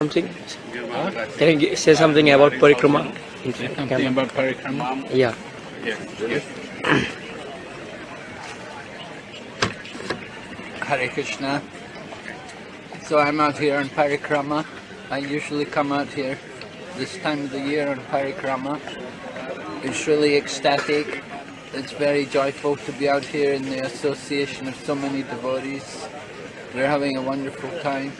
something? Huh? Can you say something about parikrama? in Say camp? something about parikrama. Yeah. Hare Krishna. So I'm out here on parikrama. I usually come out here this time of the year on parikrama. It's really ecstatic. It's very joyful to be out here in the association of so many devotees. We're having a wonderful time.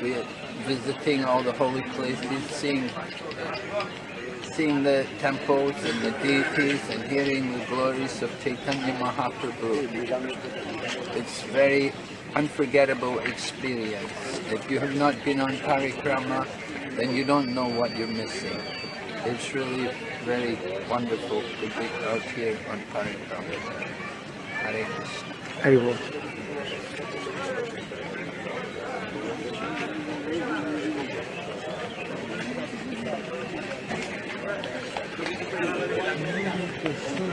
We're visiting all the holy places, seeing seeing the temples and the deities and hearing the glories of Chaitanya Mahaprabhu. It's very unforgettable experience. If you have not been on parikrama, then you don't know what you're missing. It's really very wonderful to be out here on parikrama. Hare Krishna. Haribol.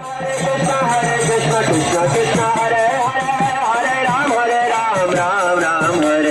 Hare Krishna Krishna Krishna Hare Hare Hare Ram Hare Ram Ram Ram Hare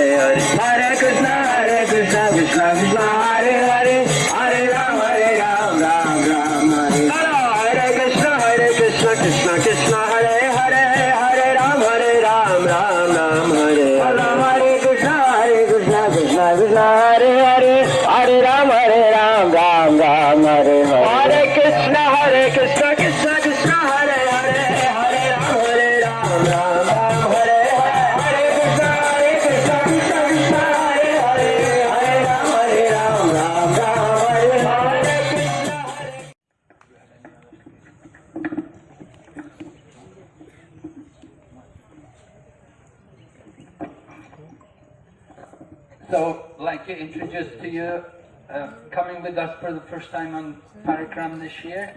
So, like to introduced to you, uh, coming with us for the first time on Parikram this year,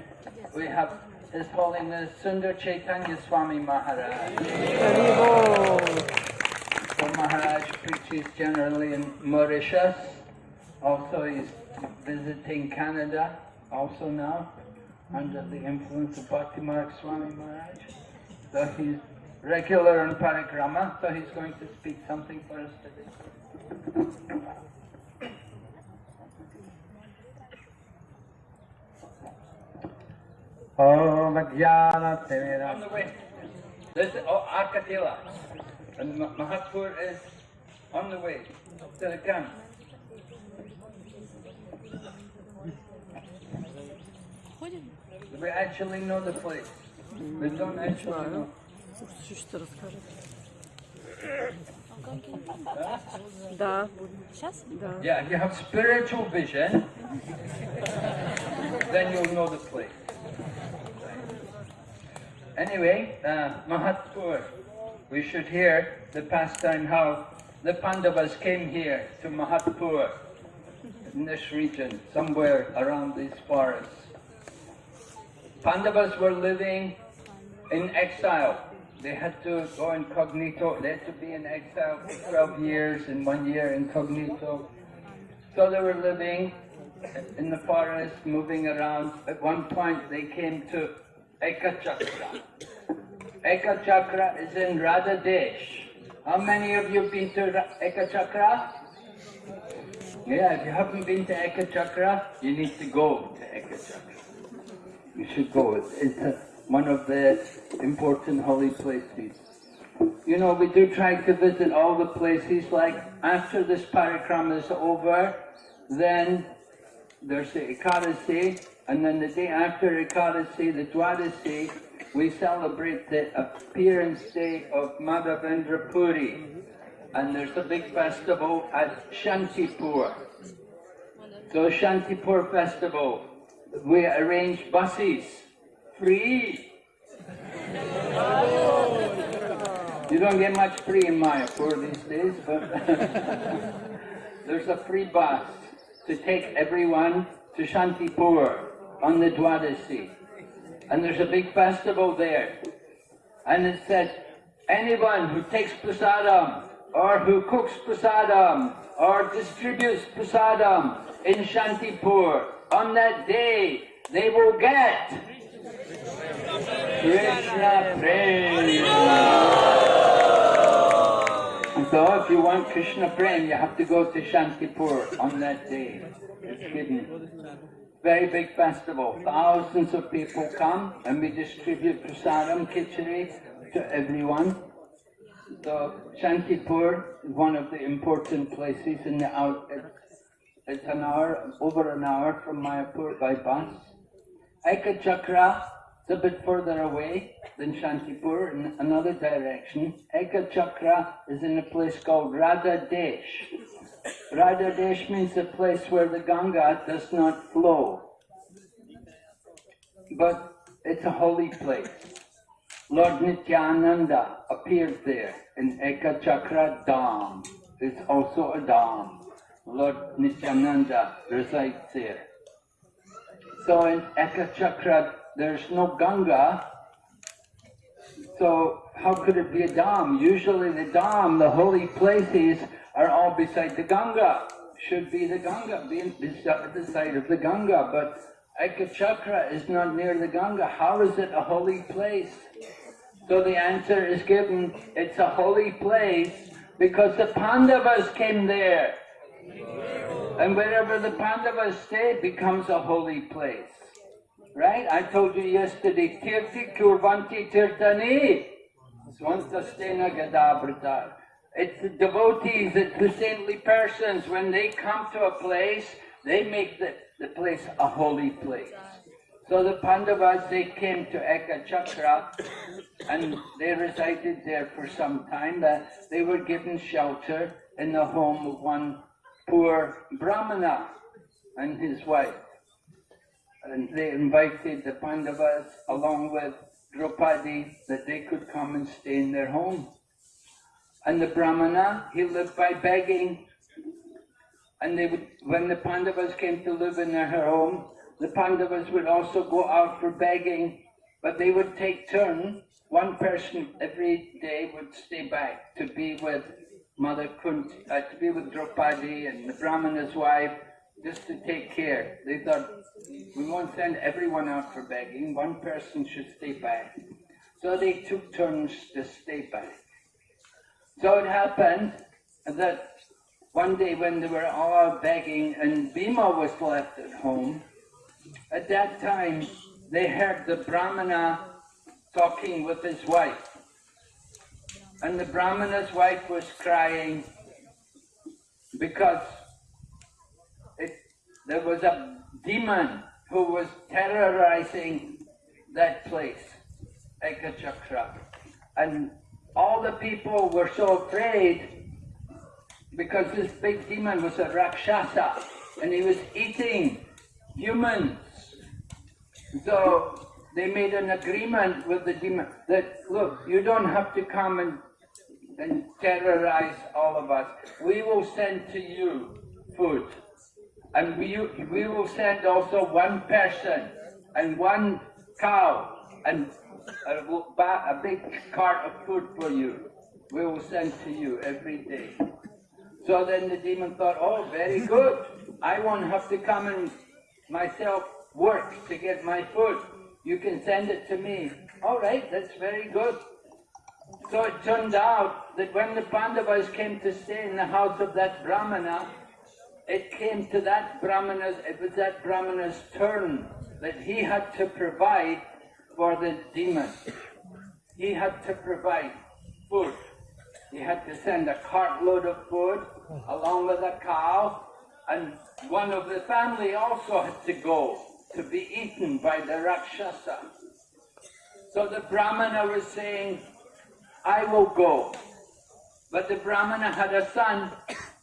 we have His Holiness Sundar Chaitanya Swami Maharaj. So Maharaj preaches generally in Mauritius. Also, he's visiting Canada also now, under the influence of Bhakti Marg Swami Maharaj. So he's regular and parikrama, so he's going to speak something for us today. Oh, On the way. This is oh, Arkatila. And Mahatpur is on the way to the camp. We actually know the place. We don't actually know. Да. Yeah, if you have spiritual vision, then you'll know the place. Anyway, uh, Mahathpur, we should hear the pastime how the Pandavas came here to Mahathpur in this region, somewhere around these forests. Pandavas were living in exile. They had to go incognito. They had to be in exile for 12 years and one year incognito. So they were living in the forest, moving around. At one point they came to Ekachakra. Ekachakra is in Radha Desh. How many of you have been to Ra- Ekachakra? Yeah, if you haven't been to Ekachakra, you need to go to Ekachakra. You should go. It's a, one of the important holy places. You know, we do try to visit all the places, like after this parikrama is over, then there's the Ekadasi, and then the day after Ekadasi, the Dwadasi, we celebrate the appearance day of Madhavendra Puri. And there's a big festival at Shantipur. So Shantipur festival, we arrange buses, free. You don't get much free in Mayapur these days, but there's a free bus to take everyone to Shantipur on the Dwadasi. And there's a big festival there. And it says, anyone who takes prasadam, or who cooks prasadam, or distributes prasadam in Shantipur, on that day, they will get Krishna Prem. And so if you want Krishna Prem, you have to go to Shantipur on that day. It's given. Very big festival. Thousands of people come and we distribute prasadam, khichdi to everyone. So Shantipur is one of the important places in the out. It's, it's an hour, over an hour from Mayapur by bus. Eka Chakra is a bit further away than Shantipur in another direction. Eka Chakra is in a place called Radha Desh. Radha Desh means a place where the Ganga does not flow. But it's a holy place. Lord Nityananda appeared there in Eka Chakra Dham. It's also a Dham. Lord Nityananda resides there. So in Eka Chakra, there's no Ganga. So how could it be a Dham? Usually the Dham, the holy places, are all beside the Ganga. Should be the Ganga, being beside the side of the Ganga. But Eka Chakra is not near the Ganga. How is it a holy place? So the answer is given, it's a holy place because the Pandavas came there. And wherever the Pandavas stay becomes a holy place. Right? I told you yesterday, Tirti Kurvanti Tirtani. Swantastena Gadabrata. It's the devotees, it's the saintly persons. When they come to a place, they make the, the place a holy place. So the Pandavas, they came to Eka Chakra and they resided there for some time. Uh, they were given shelter in the home of one poor Brahmana and his wife. And they invited the Pandavas along with Draupadi that they could come and stay in their home. And the Brahmana, he lived by begging. And they would, when the Pandavas came to live in their home, the Pandavas would also go out for begging, but they would take turn. One person every day would stay back to be with Mother Kunt, uh, to be with Draupadi and the Brahmana's wife, just to take care. They thought, we won't send everyone out for begging, one person should stay back. So they took turns to stay back. So it happened that one day when they were all begging and Bhima was left at home, at that time they heard the Brahmana talking with his wife. And the Brahmana's wife was crying because it, there was a demon who was terrorizing that place, Ekachakra. And all the people were so afraid because this big demon was a Rakshasa and he was eating humans. So they made an agreement with the demon that, look, you don't have to come and, and terrorize all of us. We will send to you food. And we, we will send also one person and one cow and a, a big cart of food for you. We will send to you every day. So then the demon thought, oh, very good. I won't have to come and myself work to get my food. You can send it to me. All right, that's very good. So it turned out that when the Pandavas came to stay in the house of that Brahmana, it came to that Brahmana's, it was that Brahmana's turn that he had to provide for the demon. He had to provide food. He had to send a cartload of food along with a cow, and one of the family also had to go to be eaten by the Rakshasa. So the Brahmana was saying, I will go. But the Brahmana had a son,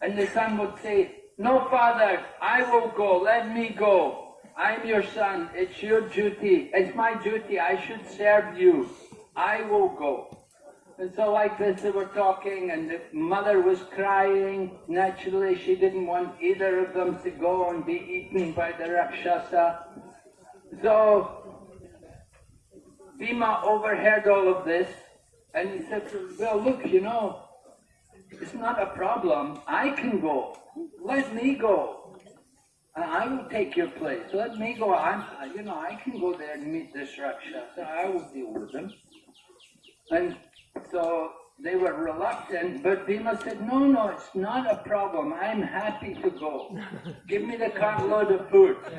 and the son would say, No, father, I will go, let me go. I'm your son, it's your duty, it's my duty, I should serve you. I will go. And so like this they were talking and the mother was crying. Naturally she didn't want either of them to go and be eaten by the Rakshasa. So Bhima overheard all of this and he said, well look, you know, it's not a problem. I can go. Let me go. I will take your place. Let me go. I'm, you know, I can go there and meet this Rakshasa. I will deal with him. And so they were reluctant, but Bhima said, no, no, it's not a problem. I'm happy to go. Give me the cartload of food.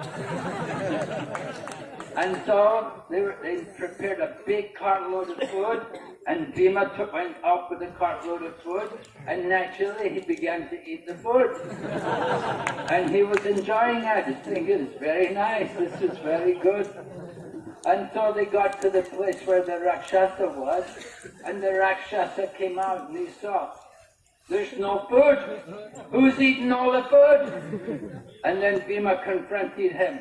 and so they, were, they prepared a big cartload of food, and Bhima took, went off with the cartload of food, and naturally he began to eat the food. and he was enjoying it. Thinking, it's very nice, this is very good. And so they got to the place where the Rakshasa was, and the Rakshasa came out and he saw, there's no food. Who's eating all the food? And then Bhima confronted him.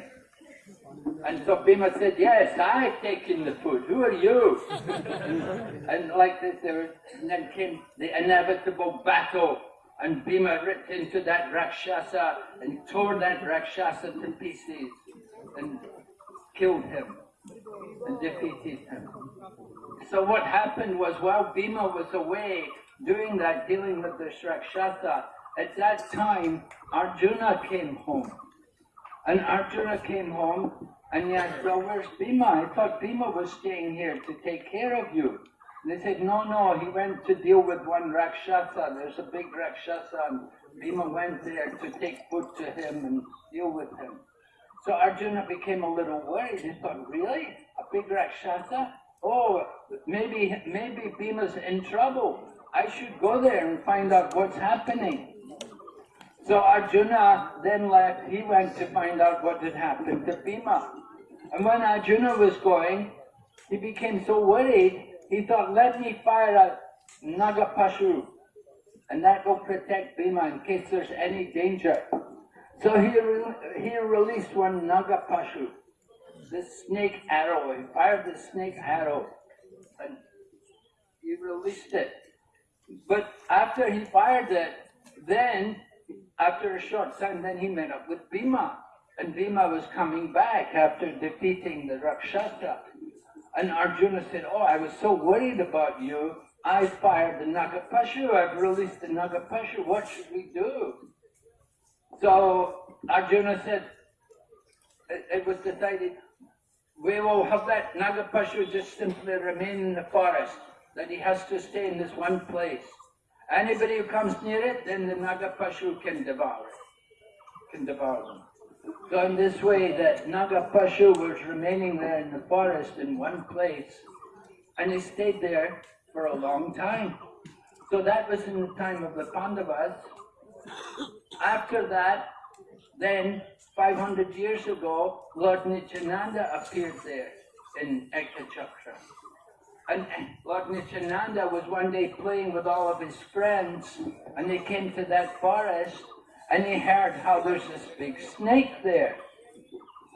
And so Bhima said, yes, I've taken the food. Who are you? and, like this, there was, and then came the inevitable battle. And Bhima ripped into that Rakshasa and tore that Rakshasa to pieces and killed him and defeated him. So what happened was while Bhima was away doing that, dealing with the Rakshasa, at that time Arjuna came home. And Arjuna came home and he asked, well, where's Bhima? I thought Bhima was staying here to take care of you. They said, no, no, he went to deal with one Rakshasa. There's a big Rakshasa and Bhima went there to take food to him and deal with him. So Arjuna became a little worried. He thought, really? A big Rakshasa? Oh, maybe, maybe Bhima's in trouble. I should go there and find out what's happening. So Arjuna then left. He went to find out what had happened to Bhima. And when Arjuna was going, he became so worried, he thought, let me fire a Nagapashu, and that will protect Bhima in case there's any danger. So he, re he released one Nagapashu, the snake arrow. He fired the snake arrow and he released it. But after he fired it, then after a short time, then he met up with Bhima. And Bhima was coming back after defeating the Rakshasa. And Arjuna said, oh, I was so worried about you. I fired the Nagapashu. I've released the Nagapashu. What should we do? So Arjuna said, it, it was decided, we will have that Nagapashu just simply remain in the forest, that he has to stay in this one place. Anybody who comes near it, then the Nagapashu can devour it, can devour them. So in this way, that Nagapashu was remaining there in the forest in one place, and he stayed there for a long time. So that was in the time of the Pandavas. After that, then 500 years ago, Lord Nityananda appeared there in Ekachakra. And Lord Nityananda was one day playing with all of his friends, and they came to that forest, and he heard how there's this big snake there.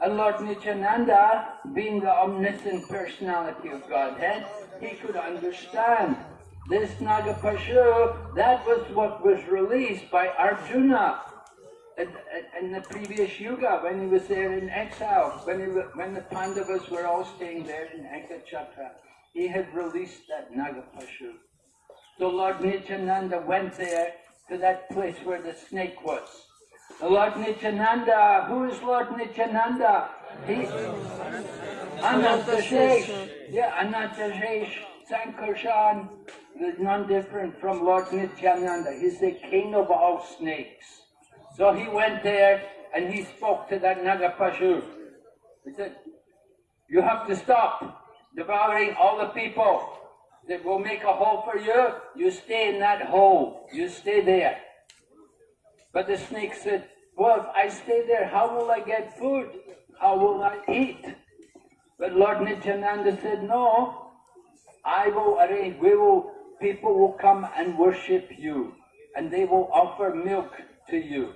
And Lord Nityananda, being the omniscient personality of Godhead, he could understand this Nagapashu, that was what was released by Arjuna in, in the previous yuga when he was there in exile, when, he, when the Pandavas were all staying there in Ekachakra. He had released that Nagapashu. So Lord Nityananda went there to that place where the snake was. The Lord Nityananda, who is Lord Nityananda? He, Anantashesh, yeah, Anantashesh, Sankarshan, is none different from Lord Nityananda. He's the king of all snakes. So he went there and he spoke to that Nagapashu. He said, you have to stop devouring all the people. That will make a hole for you. You stay in that hole. You stay there. But the snake said, well, if I stay there, how will I get food? How will I eat? But Lord Nityananda said, no, I will arrange, we will, people will come and worship you, and they will offer milk to you.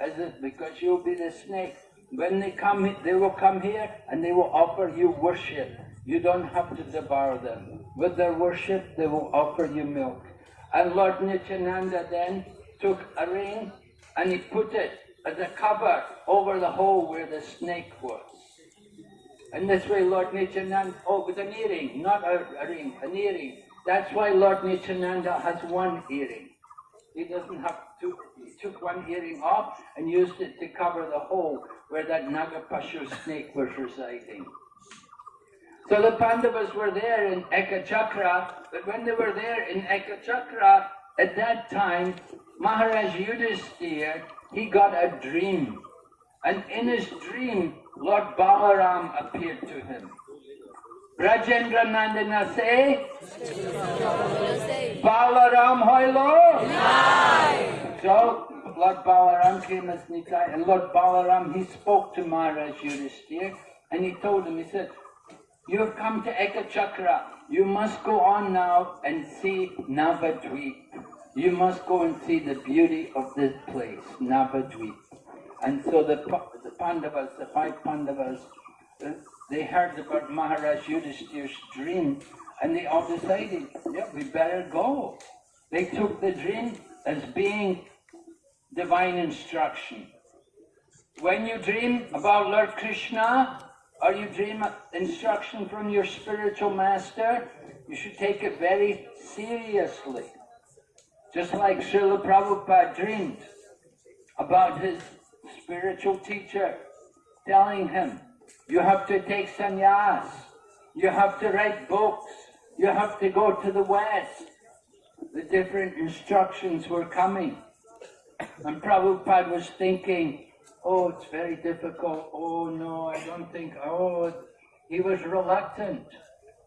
As if, because you'll be the snake. When they come, they will come here and they will offer you worship. You don't have to devour them. with their worship, they will offer you milk. And Lord Nityananda then took a ring and he put it as a cover over the hole where the snake was. And this way Lord Nityananda, oh, with an earring, not a, a ring, an earring. That's why Lord Nityananda has one earring. He doesn't have two, he took one earring off and used it to cover the hole where that Nagapashu snake was residing. So the Pandavas were there in Ekachakra, but when they were there in Ekachakra, at that time, Maharaj Yudhisthira, he got a dream. And in his dream, Lord Balaram appeared to him. Rajendra Nandana say, Balaram hoilo. So Lord Balaram came as and Lord Balaram, he spoke to Maharaj Yudhisthira, and he told him, he said, you have come to Ekachakra. You must go on now and see Navadvip. You must go and see the beauty of this place, Navadvip. And so the, the Pandavas, the five Pandavas, uh, they heard about Maharaj Yudhishthir's dream and they all decided, yeah, we better go. They took the dream as being divine instruction. When you dream about Lord Krishna, or you dream instruction from your spiritual master, you should take it very seriously. Just like Srila Prabhupada dreamed about his spiritual teacher telling him, you have to take sannyas, you have to write books, you have to go to the West. The different instructions were coming. And Prabhupada was thinking, oh, it's very difficult. Oh, no, I don't think. Oh, he was reluctant.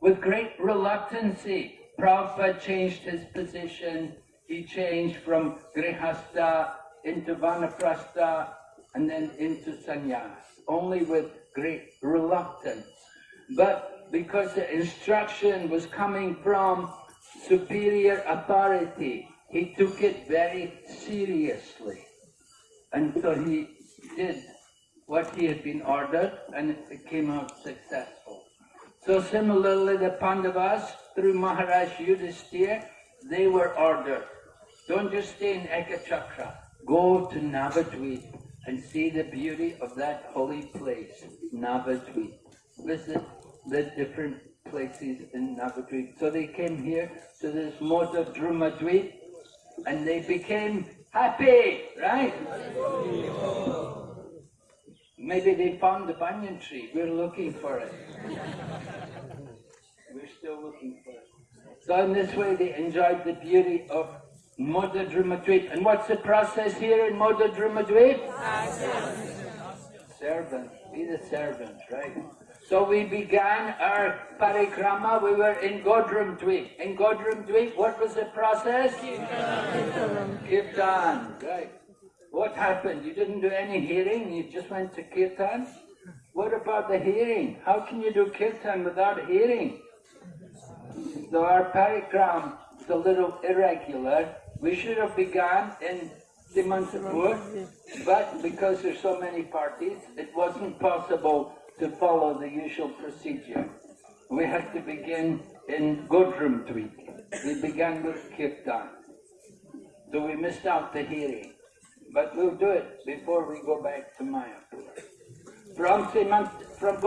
With great reluctancy, Prabhupada changed his position. He changed from Grihastha into Vanaprastha and then into sannyas, only with great reluctance. But because the instruction was coming from superior authority, he took it very seriously. And so he did what he had been ordered and it came out successful. So similarly the Pandavas, through Maharaj Yudhisthira, they were ordered. Don't just stay in Ekachakra. Go to Navadvip and see the beauty of that holy place, Navadvip. Visit the different places in Navadvip. So they came here to this Moda Drumadvip and they became happy, right? Maybe they found the banyan tree. We're looking for it. We're still looking for it. So in this way they enjoyed the beauty of Moda. And what's the process here in Moda Drumadvip? Servant. Be the servant, right? So we began our parikrama. We were in Godrum Dweep. In Godrum Dweep, what was the process? Kirtan. Right. What happened? You didn't do any hearing, you just went to kirtan? What about the hearing? How can you do kirtan without hearing? So our parikram is a little irregular. We should have begun in Simantapur, but because there's so many parties, it wasn't possible to follow the usual procedure. We had to begin in Godrum Dweep. We began with kirtan. So we missed out the hearing. But we'll do it before we go back to Mayapur. From Simant, from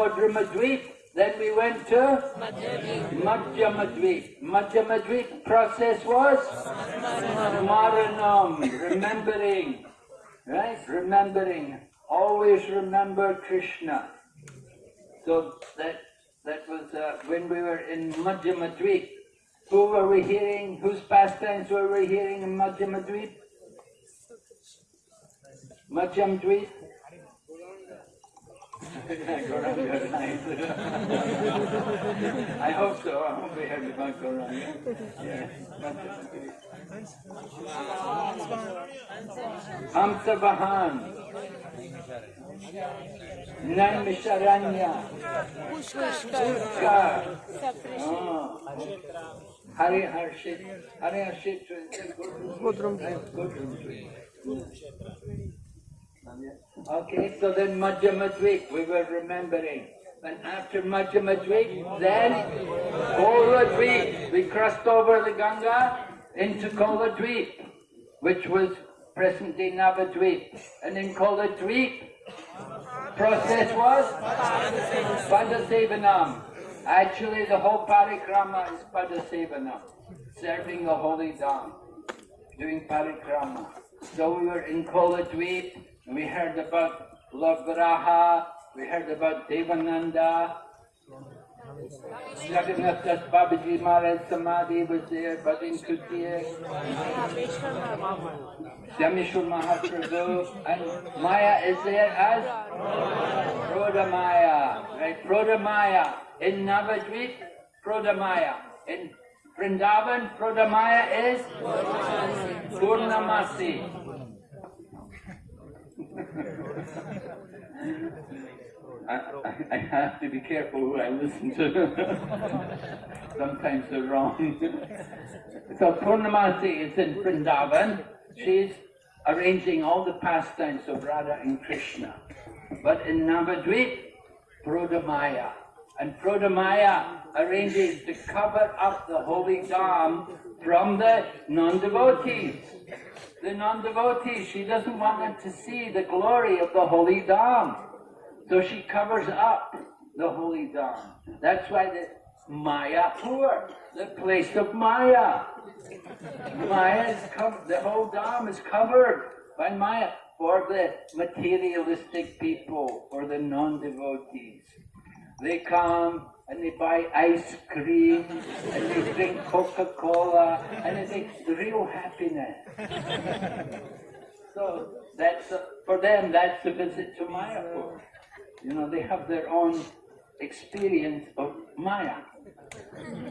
then we went to Madhyamadweep. Madhyamadweep process was Smaranam, remembering, right? Remembering. Always remember Krishna. So that that was uh, when we were in Madhyamadweep. Who were we hearing? Whose pastimes were we hearing in Madhyamadweep? Madhyam Dweep? Gauranga, nice. I hope so. I hope we heard about Gauranga. Yeah. Hamsa Vahan. Naimisharanya. Pushkar. Oh. Hari Harshit. Hari Harshit. Godrum. Godrum. Okay, so then Madhyamadvip, we were remembering. And after Madhya Madhyamadweep, then Koladweep. We crossed over the Ganga into Koladweep, which was present-day Navadweep. And in Koladweep, process was Padasevanam. Actually, the whole parikrama is Padasevanam, serving the holy Dham, doing parikrama. So we were in Koladweep, we heard about Lord Varaha, we heard about Devananda, Jagannath Das Babaji Maharaj Samadhi was there, Bhadin Kutiya, Syameshwar Mahaprabhu, and Maya is there as Prodamaya, right? Prodamaya. In Navadvip, Prodamaya. In Vrindavan, Prodamaya is Purnamasi. I, I, have to be careful who I listen to. Sometimes they're wrong. so Purnamasi is in Vrindavan. She's arranging all the pastimes of Radha and Krishna. But in Navadvip, Prodamaya. And Prodamaya arranges to cover up the holy Dham from the non-devotees. The non-devotees, she doesn't want them to see the glory of the holy Dham. So she covers up the holy Dham. That's why the Mayapur, the place of Maya. Maya is covered, the whole Dham is covered by Maya for the materialistic people, for the non-devotees. They come and they buy ice cream and they drink Coca-Cola and it's like real happiness. so that's uh, for them. That's a visit to Mayapur. You know, they have their own experience of Maya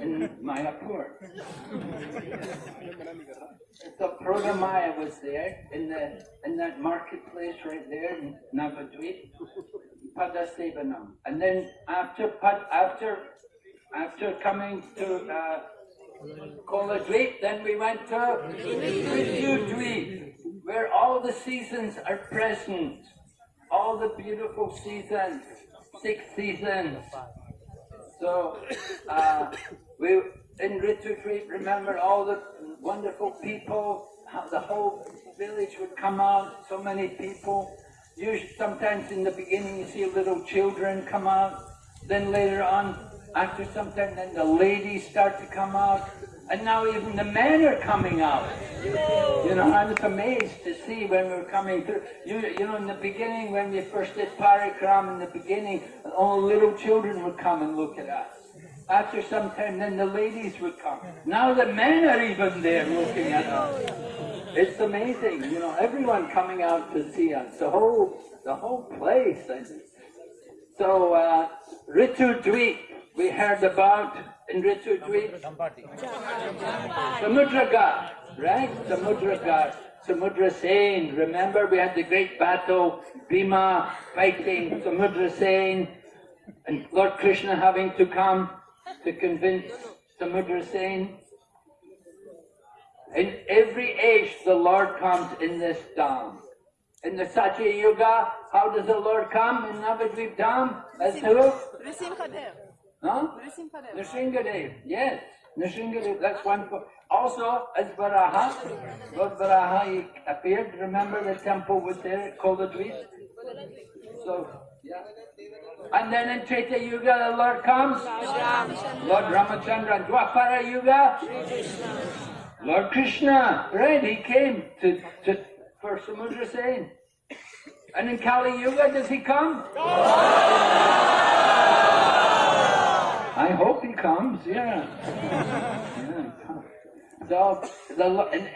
in Mayapur. So Prodamaya was there in the in that marketplace right there in Navadvip, Padasevanam. And then after after after coming to uh, Koladvip, then we went to Rityudvip, where all the seasons are present. All the beautiful seasons, six seasons. So uh, we in Rityudvip remember all the wonderful people, the whole village would come out, so many people. Usually, sometimes in the beginning you see little children come out, then later on, after some time, then the ladies start to come out, and now even the men are coming out. You know, I was amazed to see when we were coming through. You, you know, in the beginning, when we first did parikram, in the beginning, all little children would come and look at us. After some time, then the ladies would come. Now the men are even there looking at us. It's amazing, you know, everyone coming out to see us. The whole, the whole place. So, uh, Ritu Dweep, we heard about in Ritu Dweep. Samudraghat, right? Samudraghat. Samudra Sen. Remember, we had the great battle, Bhima fighting Samudra Sen, and Lord Krishna having to come to convince Samudra Sen. In every age, the Lord comes in this Dham. In the Satya Yuga, how does the Lord come in Navadvip Dham? As who? Nrisimhadev. Huh? Nrisimhadev. Nrsingadev, yes. Nrsingadev, that's one. Also, as Varaha, Lord Varaha he appeared. Remember the temple was there at Koladvip? So, yeah. And then in Treta Yuga, the Lord comes. Lord Ramachandra. Dwapara Yuga, Lord Krishna. Right, he came to, to for Samudra Sen. And in Kali Yuga, does he come? I hope he comes, yeah. yeah. So, the, in,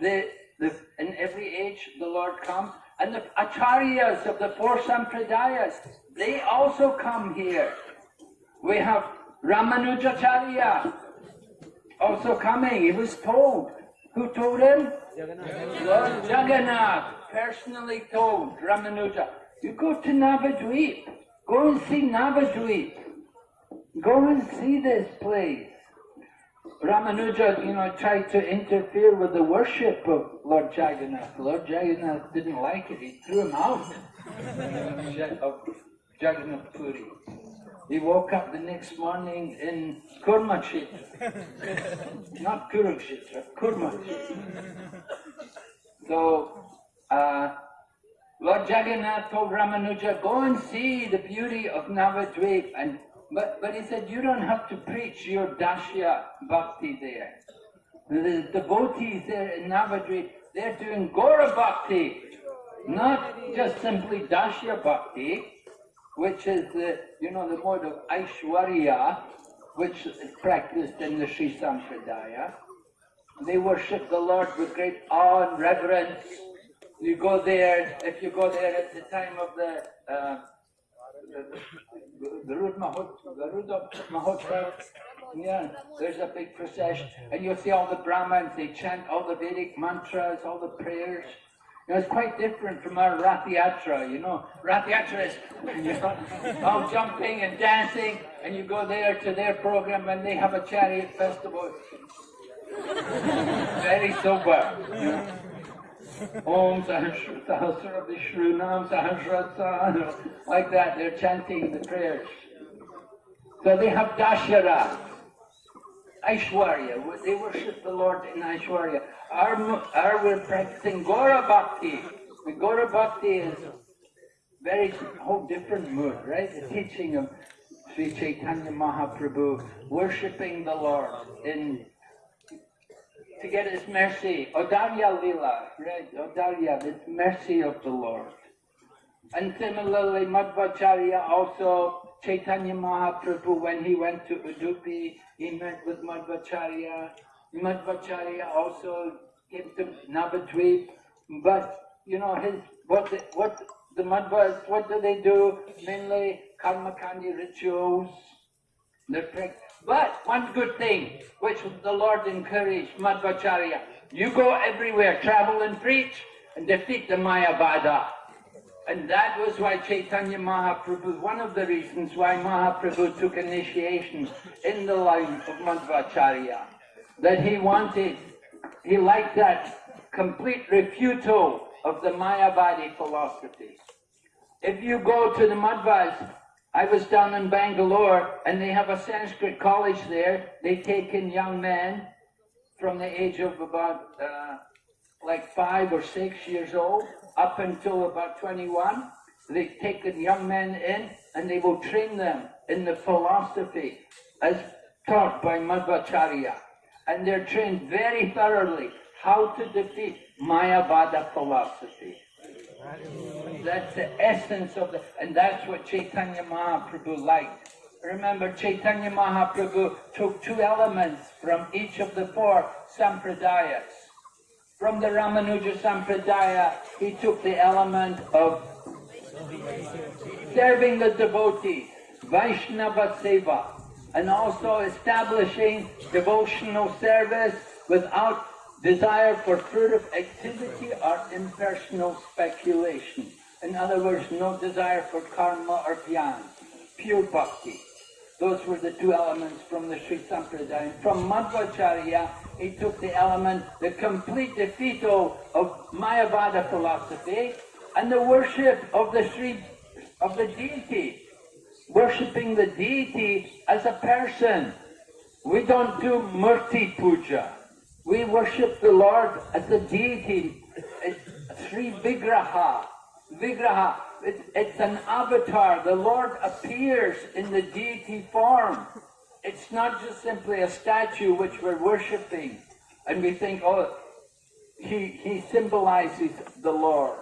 the, the, in every age, the Lord comes. And the acharyas of the four sampradayas, they also come here. We have Ramanujacharya also coming. He was told. Who told him? Lord Jagannath personally told Ramanuja, you go to Navadvip. Go and see Navadvip. Go and see this place. Ramanuja, you know, tried to interfere with the worship of Lord Jagannath. Lord Jagannath didn't like it. He threw him out of Jagannath Puri. He woke up the next morning in Kurmakshetra. Not Kurukshetra, Kurmakshetra. So, uh, Lord Jagannath told Ramanuja, go and see the beauty of Navadvip. And, but, but he said, you don't have to preach your Dashya Bhakti there. The devotees there in Navadvip, they're doing Gora Bhakti, not just simply Dashya Bhakti, which is the, you know, the mode of Aishwarya, which is practiced in the Sri Sampradaya. They worship the Lord with great awe and reverence. You go there, if you go there at the time of the uh, Garud Mahotsav, yeah, there's a big procession, and you'll see all the Brahmins, they chant all the Vedic mantras, all the prayers. Know, it's quite different from our rathyatra, you know. Rathyatra is all jumping and dancing, and you go there to their program and they have a chariot festival. Very sober. You. Om like that, they're chanting the prayers. So they have Dashara, Aishwarya, they worship the Lord in Aishwarya. Mu- our we're practicing Gora Bhakti. The Gora Bhakti is very whole different mood, right? The teaching of Sri Chaitanya Mahaprabhu, worshipping the Lord in to get His mercy. Odarya Lila, right? Odarya, this mercy of the Lord. And similarly, Madhvacharya also, Chaitanya Mahaprabhu, when he went to Udupi, he met with Madhvacharya. Madhvacharya also came to Navadvip. But, you know, his, what the, what the Madhvas, what do they do? Mainly karmakandi rituals. But one good thing, which the Lord encouraged Madhvacharya, you go everywhere, travel and preach, and defeat the Mayavada. And that was why Chaitanya Mahaprabhu, one of the reasons why Mahaprabhu took initiation in the line of Madhvacharya. That he wanted, he liked that complete refutal of the Mayavadi philosophy. If you go to the Madhvas, I was down in Bangalore and they have a Sanskrit college there. They take in young men from the age of about uh, like five or six years old up until about 21. They take the young men in and they will train them in the philosophy as taught by Madhvacharya. And they're trained very thoroughly how to defeat Mayavada philosophy. That's the essence of the, and that's what Chaitanya Mahaprabhu liked. Remember, Chaitanya Mahaprabhu took two elements from each of the four sampradayas. From the Ramanuja Sampradaya, he took the element of serving the devotees, Vaishnava Seva, and also establishing devotional service without desire for fruitive activity or impersonal speculation. In other words, no desire for karma or jnana, pure bhakti. Those were the two elements from the Sri Sampradaya. From Madhvacharya, he took the element, the complete defeato of Mayavada philosophy and the worship of the Sri, of the deity, worshipping the deity as a person. We don't do murti puja. We worship the Lord as a deity, it's Sri Vigraha. Vigraha, it's, it's an avatar. The Lord appears in the deity form. It's not just simply a statue which we're worshipping and we think, oh, he, he symbolizes the Lord.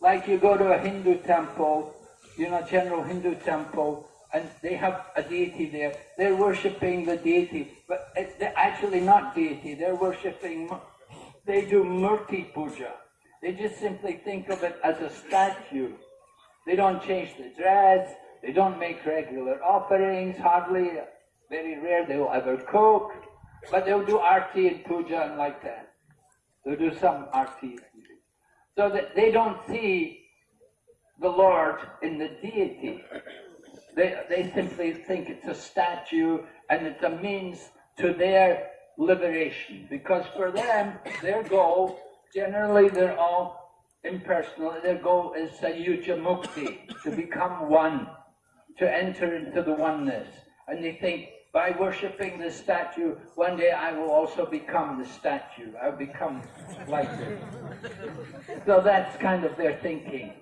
Like you go to a Hindu temple, you know, general Hindu temple, and they have a deity there. They're worshipping the deity, but it, they're actually not deity. They're worshipping, they do murti puja. They just simply think of it as a statue. They don't change the dress. They don't make regular offerings, hardly, very rare they will ever cook. But they'll do arti and puja and like that. They'll do some arti. So that they don't see the Lord in the deity. They, they simply think it's a statue and it's a means to their liberation. Because for them, their goal, generally they're all impersonal, their goal is sayuja mukti, to become one, to enter into the oneness. And they think, by worshipping the statue, one day I will also become the statue. I'll become like it. So that's kind of their thinking.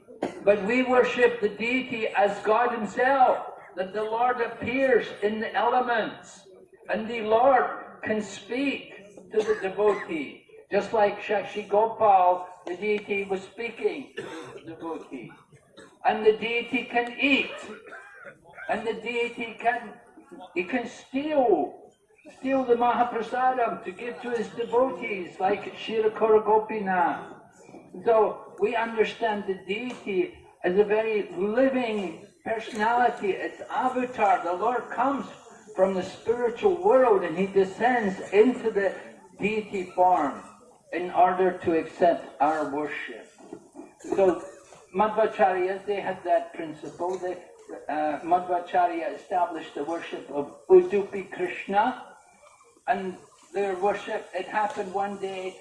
But we worship the deity as God Himself, that the Lord appears in the elements, and the Lord can speak to the devotee. Just like Sakshi Gopal, the deity was speaking to the devotee. And the deity can eat. And the deity can he can steal steal the Mahaprasadam to give to his devotees, like Kshirachora Gopinath. So we understand the deity as a very living personality. It's avatar. The Lord comes from the spiritual world and he descends into the deity form in order to accept our worship. So Madhvacharyas, they had that principle. They, uh, Madhvacharya established the worship of Udupi Krishna, and their worship, it happened one day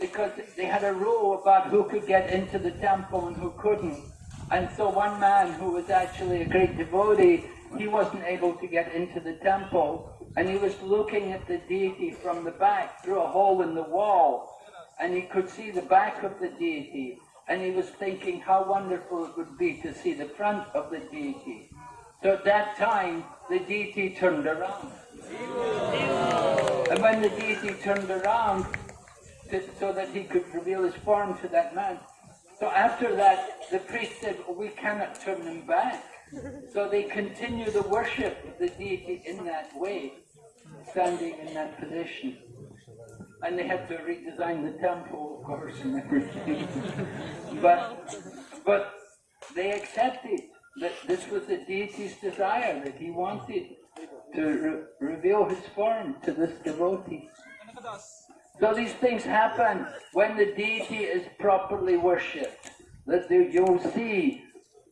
because they had a rule about who could get into the temple and who couldn't. And so one man who was actually a great devotee, he wasn't able to get into the temple, and he was looking at the deity from the back through a hole in the wall, and he could see the back of the deity, and he was thinking how wonderful it would be to see the front of the deity. So at that time, the deity turned around. And when the deity turned around, so that he could reveal his form to that man, so after that, the priest said, "Oh, we cannot turn him back. So they continue the worship of the deity in that way, standing in that position. And they had to redesign the temple, of course, and everything. but, but they accepted that this was the deity's desire, that he wanted to re- reveal his form to this devotee. So these things happen when the deity is properly worshipped. That you'll see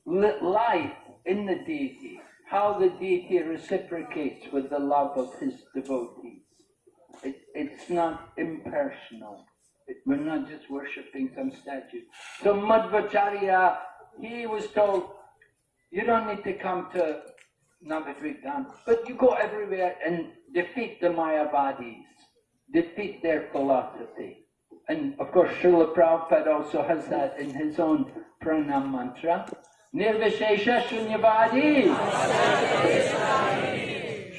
life in the deity, how the deity reciprocates with the love of his devotees. It, it's not impersonal. It, we're not just worshipping some statue. So Madhvacharya, he was told, you don't need to come to Navadvipan, but you go everywhere and defeat the Mayavadis defeat their philosophy. And of course, Srila Prabhupada also has that in his own pranam mantra. Nirvishesha Shunyavadi.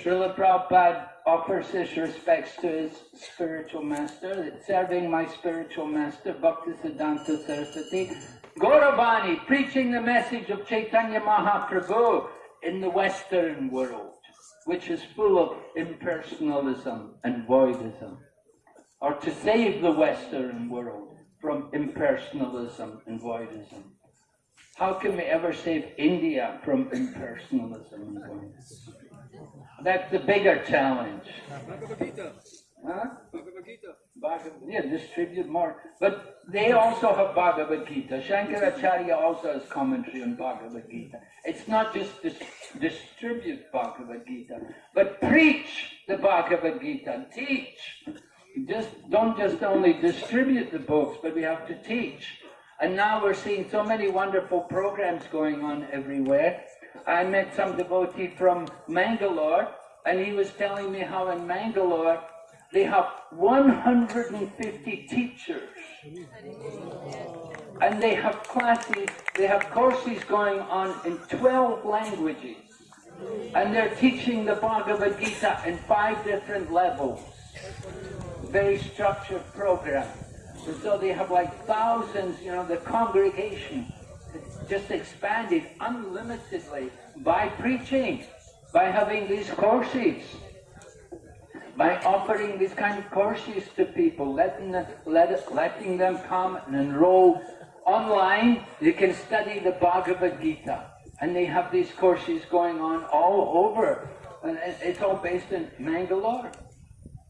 Srila Prabhupada offers his respects to his spiritual master, serving my spiritual master, Bhaktisiddhanta Saraswati, Gauravani, preaching the message of Chaitanya Mahaprabhu in the Western world which is full of impersonalism and voidism, or to save the Western world from impersonalism and voidism. How can we ever save India from impersonalism and voidism? That's the bigger challenge. Bhagavad, yeah, distribute more. But they also have Bhagavad Gita. Shankaracharya also has commentary on Bhagavad Gita. It's not just dis- distribute Bhagavad Gita, but preach the Bhagavad Gita, teach. Just don't just only distribute the books, but we have to teach. And now we're seeing so many wonderful programs going on everywhere. I met some devotee from Mangalore, and he was telling me how in Mangalore they have 150 teachers. And they have classes, they have courses going on in 12 languages. And they're teaching the Bhagavad Gita in five different levels. Very structured program. And so they have like thousands, you know, the congregation just expanded unlimitedly by preaching, by having these courses by offering these kind of courses to people, letting let, letting them come and enroll online. You can study the Bhagavad Gita. And they have these courses going on all over. And it's all based in Mangalore.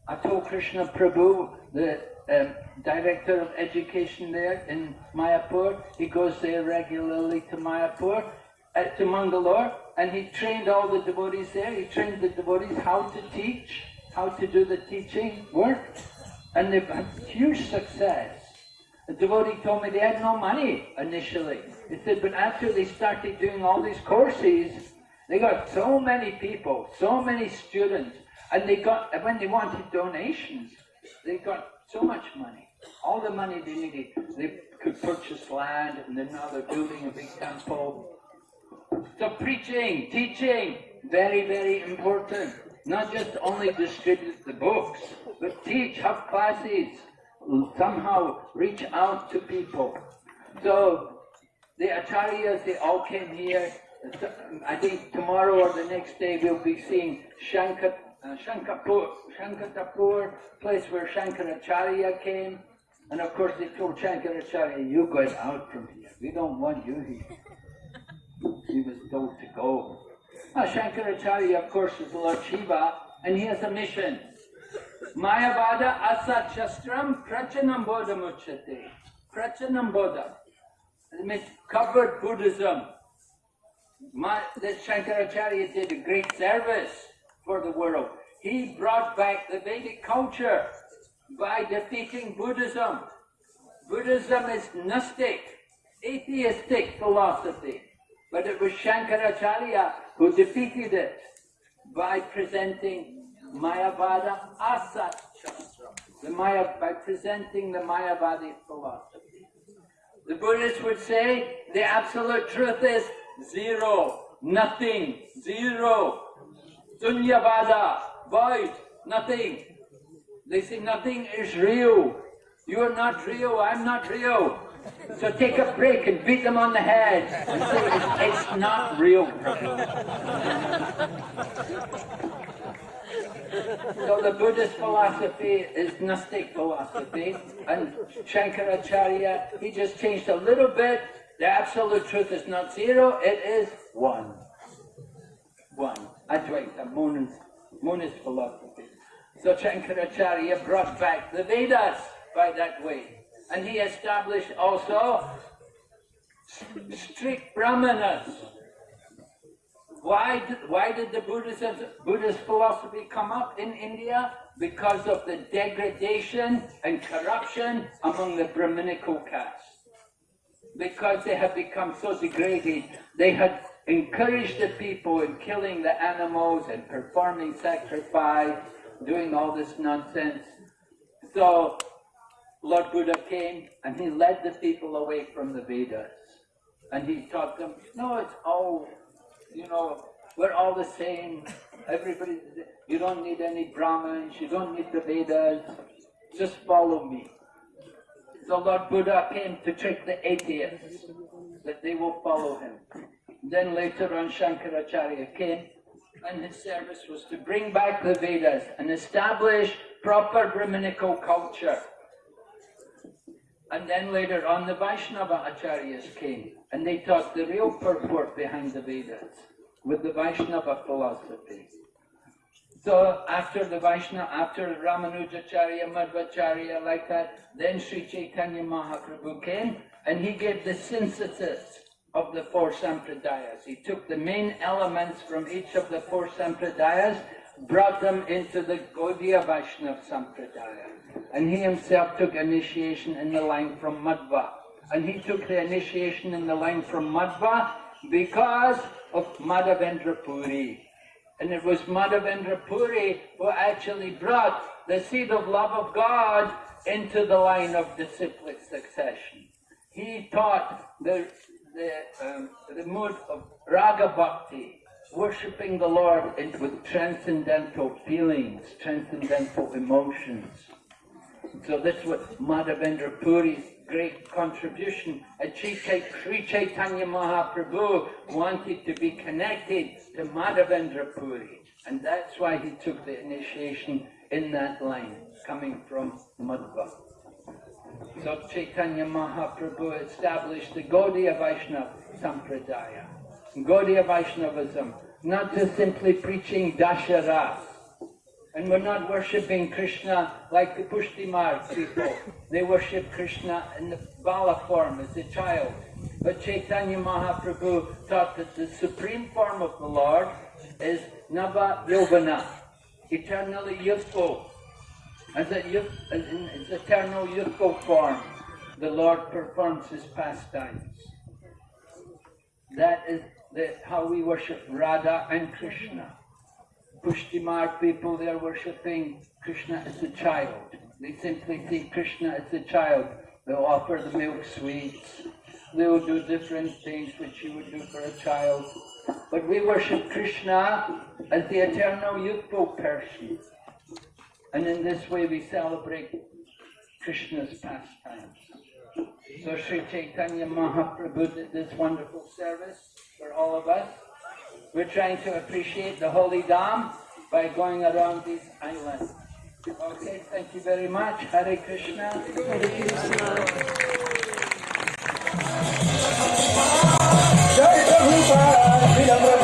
Atul Krishna Prabhu, the um, director of education there in Mayapur, he goes there regularly to Mayapur, uh, to Mangalore, and he trained all the devotees there. He trained the devotees how to teach how to do the teaching work, and they've had huge success. The devotee told me they had no money initially. He said, but after they started doing all these courses, They got so many people, so many students, and they got, when they wanted donations, they got so much money. All the money they needed, they could purchase land, and then now they're building a big temple. So preaching, teaching, very, very important. Not just only distribute the books, but teach, have classes, somehow reach out to people. So the acharyas, they all came here. I think tomorrow or the next day we'll be seeing Shankar, uh, Shankarpur, Shankarapur, place where Shankaracharya came. And of course they told Shankaracharya, you get out from here. We don't want you here. He was told to go. Now Shankaracharya, of course, is Lord Shiva, and he has a mission. Mayavada asat shastram prachanam bodha muchate. Prachanam bodha. It means covered Buddhism. My, that Shankaracharya did a great service for the world. He brought back the Vedic culture by defeating Buddhism. Buddhism is Gnostic, atheistic philosophy. But it was Shankaracharya who defeated it by presenting Mayavada Asat Shastra, the Maya, by presenting the Mayavadi philosophy. The Buddhists would say the absolute truth is zero, nothing, zero, sunyavada, void, nothing. They say nothing is real. You're not real, I'm not real. So take a break and beat them on the head it's, it's not real. So the Buddhist philosophy is Gnostic philosophy, and Shankaracharya, he just changed a little bit. The absolute truth is not zero, it is one. One. Advaita, monist, monist philosophy. So Shankaracharya brought back the Vedas by that way. And he established also strict brahmanas. Why did, why did the Buddhism, Buddhist philosophy come up in India? Because of the degradation and corruption among the Brahminical caste. Because they had become so degraded, they had encouraged the people in killing the animals and performing sacrifice, doing all this nonsense. So Lord Buddha came and he led the people away from the Vedas. And he taught them, no, it's all, you know, we're all the same. Everybody, you don't need any Brahmins, you don't need the Vedas, just follow me. So Lord Buddha came to trick the atheists, that they will follow him. Then later on Shankaracharya came, and his service was to bring back the Vedas and establish proper Brahminical culture. And then later on, the Vaishnava Acharyas came, and they taught the real purport behind the Vedas with the Vaishnava philosophy. So after the Vaishnava, after Ramanujacharya, Madhvacharya, like that, then Sri Chaitanya Mahaprabhu came, and he gave the synthesis of the four sampradayas. He took the main elements from each of the four sampradayas, brought them into the Gaudiya Vaishnava Sampradaya. And he himself took initiation in the line from Madhva. And he took the initiation in the line from Madhva because of Madhavendra Puri. And it was Madhavendra Puri who actually brought the seed of love of God into the line of disciplic succession. He taught the, the, um, the mood of Raga Bhakti, worshipping the Lord with transcendental feelings, transcendental emotions. So this was Madhavendra Puri's great contribution. And Sri Chaitanya Mahaprabhu wanted to be connected to Madhavendra Puri. And that's why he took the initiation in that line, coming from Madhva. So Chaitanya Mahaprabhu established the Gaudiya Vaishnava Sampradaya. Gaudiya Vaishnavism, not just simply preaching Dasharas, and we're not worshipping Krishna like the Pushtimar people. They worship Krishna in the Bala form as a child. But Chaitanya Mahaprabhu taught that the supreme form of the Lord is Nava Yovana, eternally youthful. As a youth, in its eternal youthful form, the Lord performs his pastimes. That is that how we worship Radha and Krishna. Pushtimar people, they're worshipping Krishna as a child. They simply see Krishna as a child. They'll offer the milk sweets. They'll do different things which you would do for a child. But we worship Krishna as the eternal youthful person. And in this way we celebrate Krishna's pastimes. So Sri Chaitanya Mahaprabhu did this wonderful service for all of us. We're trying to appreciate the Holy Dham by going around these islands. Okay, thank you very much. Hare Krishna. Hare Krishna. Jai Prabhupada,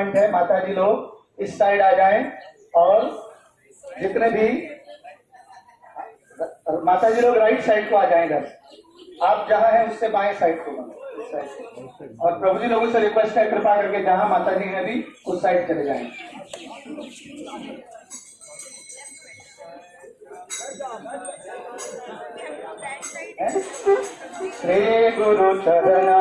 announcement है माता जी लोग, इस side आ जाएँ और जितने भी माता जी लोग राइट साइड को आ जाएँ इधर। आप जहाँ हैं, उससे बाएँ साइड को और प्रभु जी लोगों से रिक्वेस्ट है, कृपा करके जहाँ माता जी हैं भी, उस साइड चले जाए। श्री गुरु चरणा।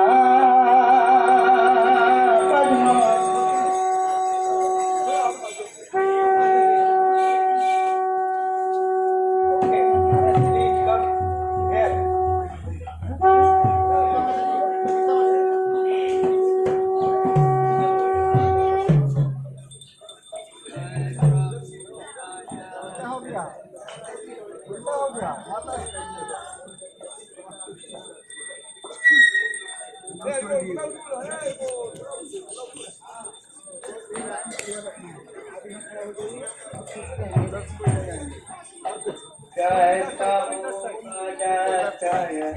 Jai Prabhupada Jaya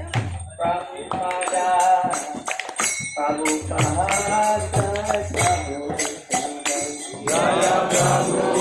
Prabhupada Prabhupada Prabhupada केवल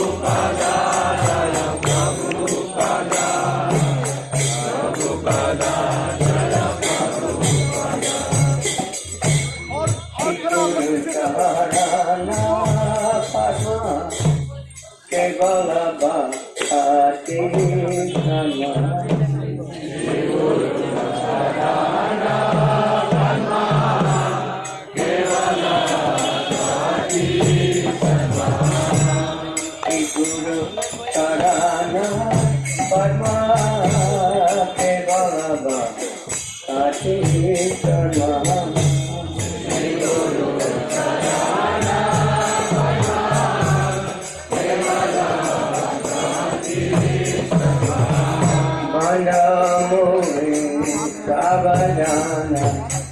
Savajana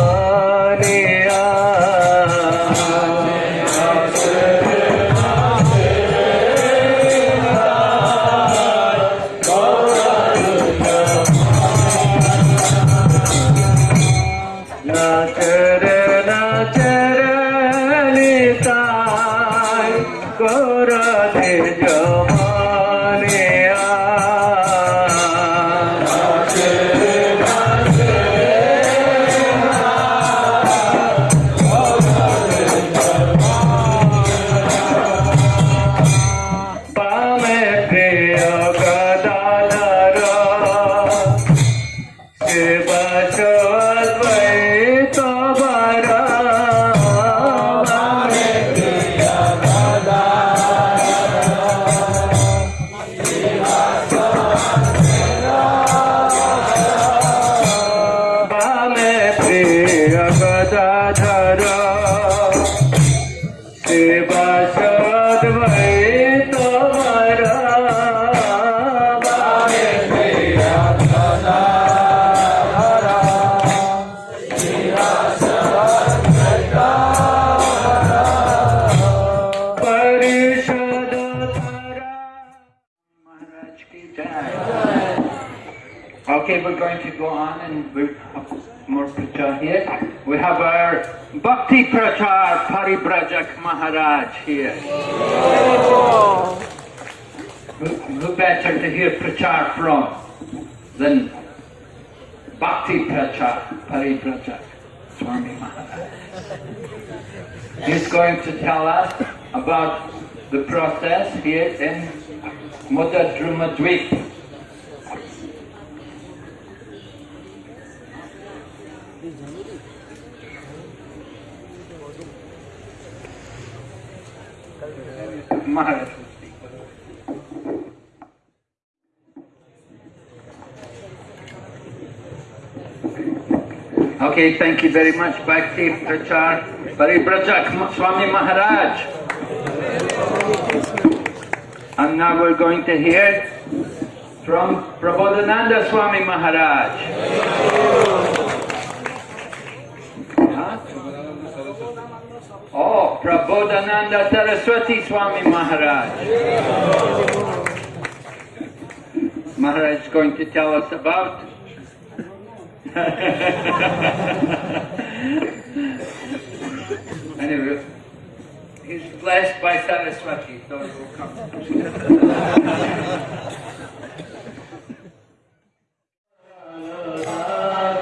and we have more prachar here. We have our Bhakti Prachar Paribrajak Maharaj here. Who, who better to hear prachar from than Bhakti Prachar Paribrajak Swami Maharaj? He's going to tell us about the process here in Modadruma Dweep. Okay, thank you very much, Bhakti Prachar Paribrajak Swami Maharaj. And now we're going to hear from Prabodhananda Swami Maharaj. Oh, Prabodhananda Saraswati Swami Maharaj. Maharaj is going to tell us about anyway, he's blessed by Saraswati, so he will come.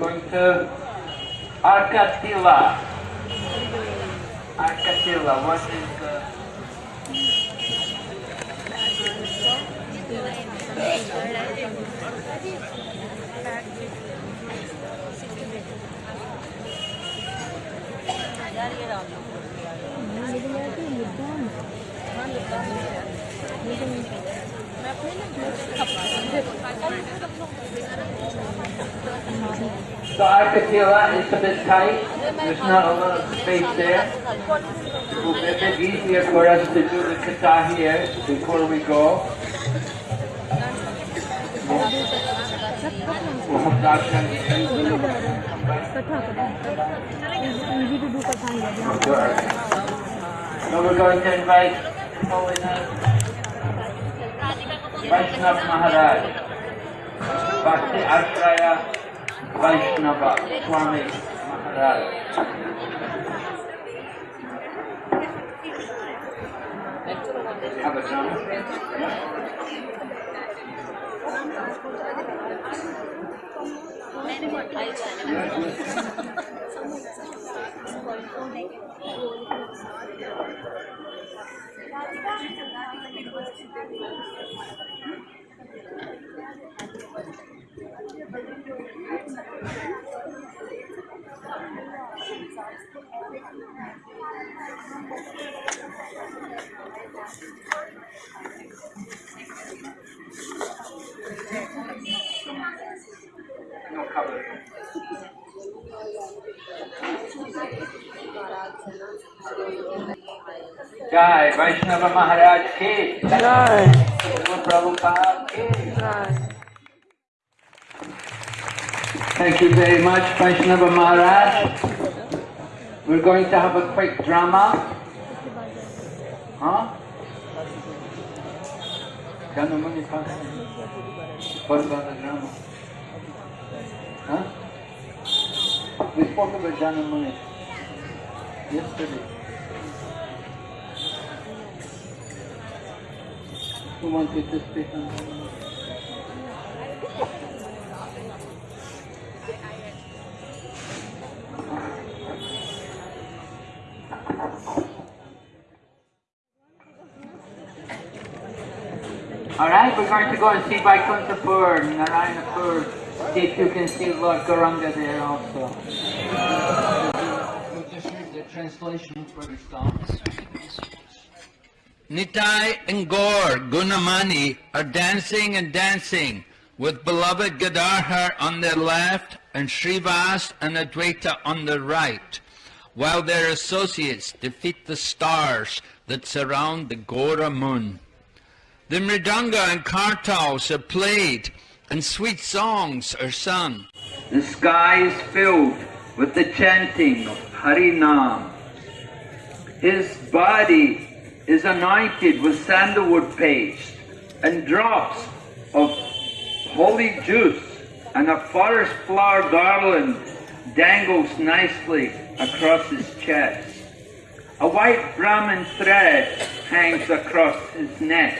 Going to Arkatila. Arkatila, what is the... The that it's a bit tight. There's not a lot of space there. It will be a bit easier for us to do the katha here before we go. We'll have darshan. Now we're going to invite Holiness Vaishnav Maharaj, Bhakti Ashraya Vaishnava Swami Maharaj. Have a drum. No cover. Jai Vaishnava Maharaj ki ki Thank you very much Vaishnava Maharaj. We're going to have a quick drama. Huh? Jahnu Muni Pasa. What about the drama? Huh? We spoke about Jahnu Muni yesterday. Who wanted to speak on Alright, we're going to go and see Vaikuntapur, Narayanapur, see if you can see Lord Gauranga there also. Just read the translation for the songs. Nitai and Gaur, Gunamani are dancing and dancing with beloved Gadadhar on their left and Srivas and Advaita on the right, while their associates defeat the stars that surround the Gora moon. The mridanga and kartals are played and sweet songs are sung. The sky is filled with the chanting of Harinam. His body is anointed with sandalwood paste and drops of holy juice and a forest flower garland dangles nicely across his chest. A white Brahmin thread hangs across his neck.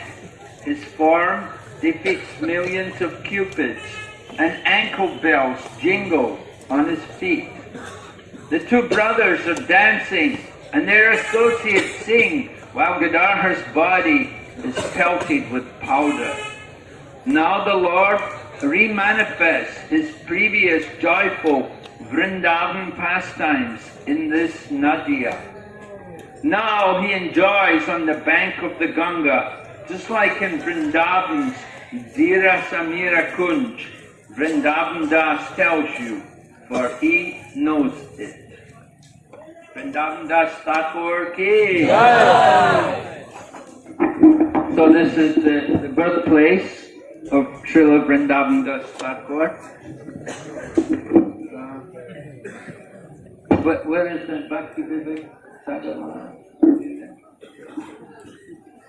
His form depicts millions of cupids, and ankle bells jingle on his feet. The two brothers are dancing, and their associates sing, while Gadadhar's body is pelted with powder. Now the Lord remanifests his previous joyful Vrindavan pastimes in this Nadia. Now he enjoys on the bank of the Ganga just like in Vrindavan's Dhira Samira Kunj, Vrindavan Das tells you, for he knows it. Vrindavan Das Thakur ki. So this is the, the birthplace of Srila Vrindavan Das Thakur. Uh, but where is the Bhakti Vivek?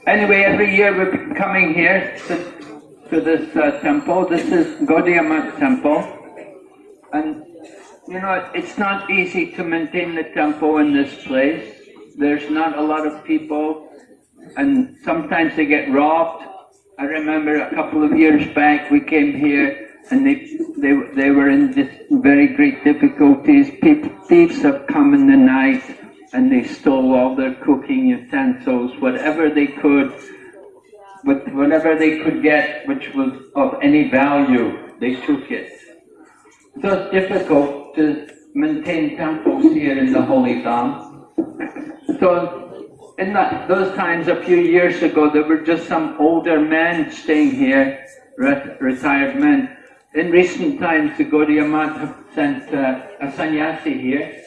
Anyway, every year we're coming here to, to this uh, temple. This is Gaudiya temple. And, you know, it's not easy to maintain the temple in this place. There's not a lot of people, and sometimes they get robbed. I remember a couple of years back we came here and they, they, they were in this very great difficulties. People, thieves have come in the night and they stole all their cooking utensils, whatever they could, with whatever they could get which was of any value, they took it. So it's difficult to maintain temples here in the Holy Dham. So in those times a few years ago, there were just some older men staying here, retired men. In recent times, the Gaudiya Math have sent uh, a sannyasi here,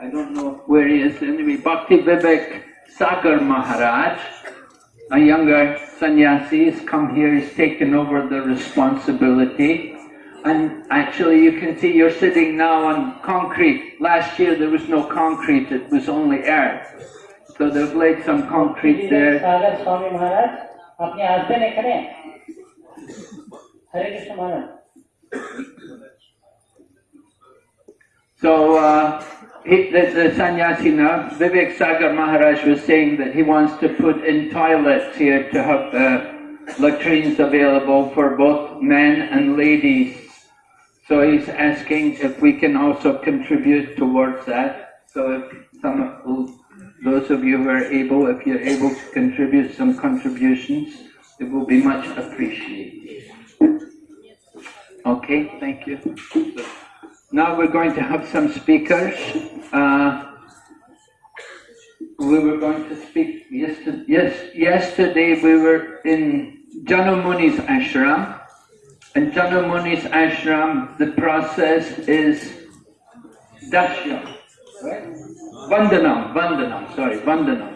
I don't know where he is anyway, Bhakti Vivek Sagar Maharaj, a younger sannyasi has come here, he's taken over the responsibility. And actually you can see you're sitting now on concrete. Last year there was no concrete, it was only earth. So they've laid some concrete there. So uh, he, the, the sannyasi now, Vivek Sagar Maharaj was saying that he wants to put in toilets here to have uh, latrines available for both men and ladies. So he's asking if we can also contribute towards that. So if some of those of you who are able, if you're able to contribute some contributions, it will be much appreciated. Okay, thank you. Now we're going to have some speakers. Uh, we were going to speak yesterday. Yes, yesterday we were in Jahnu Muni's ashram. In Jahnu Muni's ashram, the process is dashyam, right? Vandanam, Vandanam, sorry, Vandanam.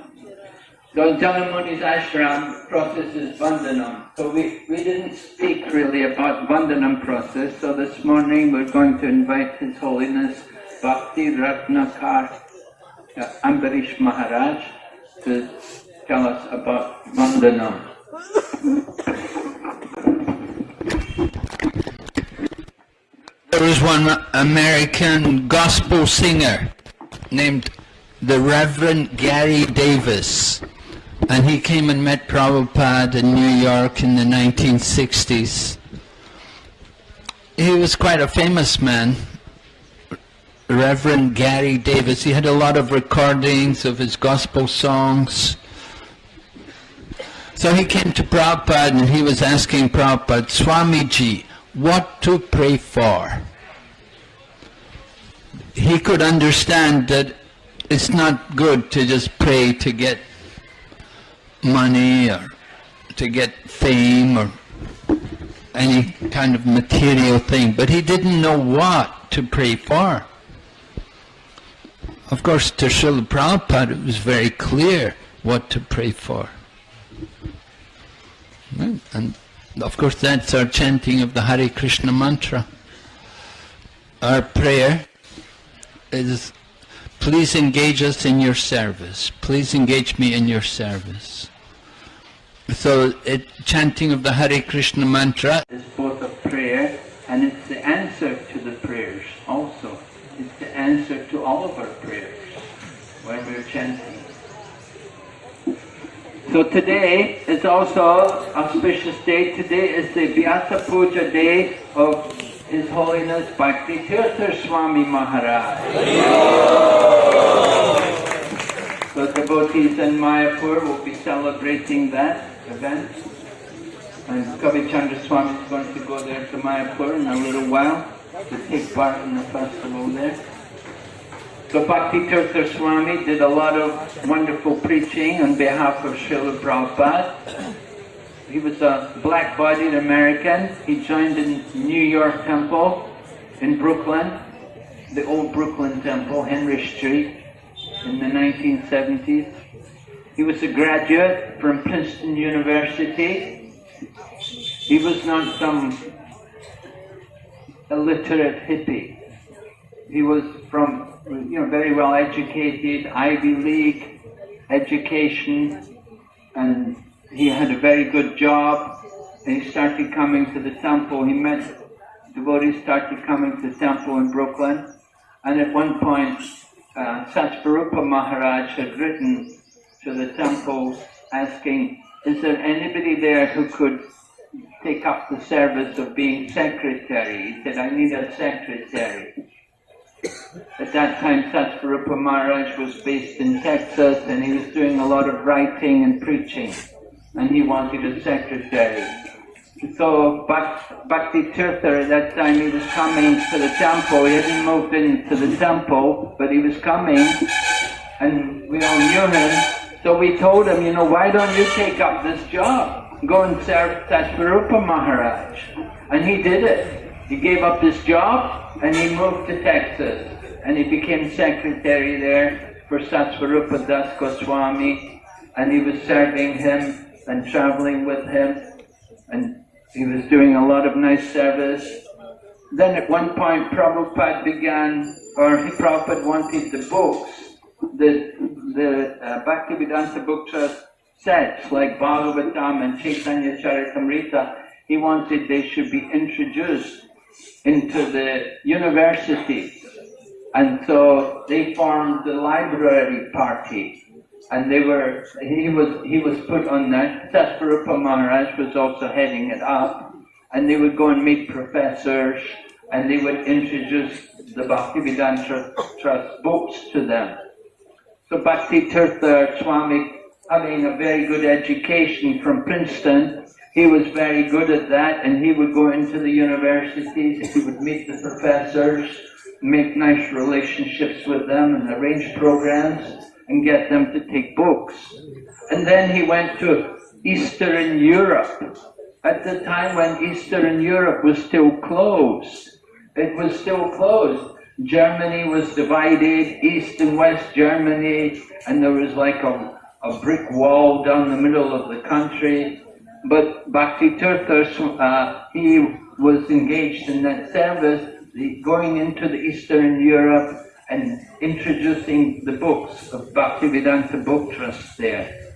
So in Jahnu Muni's ashram, process is Vandanam. So we, we didn't speak really about Vandanam process, so this morning we're going to invite His Holiness Bhakti Ratnakar uh, Ambarish Maharaj to tell us about Vandanam. There was one American gospel singer named the Reverend Gary Davis. And he came and met Prabhupada in New York in the 1960s. He was quite a famous man, Reverend Gary Davis. He had a lot of recordings of his gospel songs. So he came to Prabhupada and he was asking Prabhupada, Swamiji, what to pray for? He could understand that it's not good to just pray to get money or to get fame or any kind of material thing, but he didn't know what to pray for. Of course, to Srila Prabhupada, it was very clear what to pray for. And of course, that's our chanting of the Hare Krishna mantra. Our prayer is, please engage us in your service. Please engage me in your service. So, it, chanting of the Hare Krishna mantra is both a prayer and it's the answer to the prayers also. It's the answer to all of our prayers when we're chanting. So today is also auspicious day. Today is the Vyasa Puja day of His Holiness Bhakti Tirtha Swami Maharaj. So devotees in Mayapur will be celebrating that event. And Kavi Chandra Swami is going to go there to Mayapur in a little while to take part in the festival there. So Bhakti Tirtha Swami did a lot of wonderful preaching on behalf of Srila Prabhupada. He was a black-bodied American. He joined the New York Temple in Brooklyn, the old Brooklyn Temple, Henry Street, in the 1970s. He was a graduate from Princeton University. He was not some illiterate hippie. He was from, you know, very well educated, Ivy League education, and he had a very good job. And he started coming to the temple. He met devotees, started coming to the temple in Brooklyn. And at one point, uh, Satsvarupa Maharaj had written to the temple asking, is there anybody there who could take up the service of being secretary? He said, I need a secretary. At that time, Satsvarupa Maharaj was based in Texas and he was doing a lot of writing and preaching and he wanted a secretary. So Bhakti Tirtha at that time, he was coming to the temple. He hadn't moved into the temple, but he was coming and we all knew him. So we told him, you know, why don't you take up this job? Go and serve Satsvarupa Maharaj. And he did it. He gave up this job and he moved to Texas. And he became secretary there for Satsvarupa Das Goswami. And he was serving him and traveling with him. And he was doing a lot of nice service. Then at one point Prabhupada began, or he Prabhupada wanted the books, the, the uh, Bhaktivedanta book trust sets like Bhagavatam and Chaitanya Charitamrita, he wanted they should be introduced into the university. And so they formed the library party. And they were, he was, he was put on that. Satsvarupa Maharaj was also heading it up. And they would go and meet professors and they would introduce the Bhaktivedanta Trust books to them. So Bhakti Tirtha Swami, having a very good education from Princeton, he was very good at that and he would go into the universities, he would meet the professors, make nice relationships with them and arrange programs and get them to take books. And then he went to Eastern Europe at the time when Eastern Europe was still closed. It was still closed. Germany was divided, East and West Germany, and there was like a, a brick wall down the middle of the country. But Bhakti Tirtha, uh, he was engaged in that service, going into the Eastern Europe and introducing the books of Bhaktivedanta Book Trust there.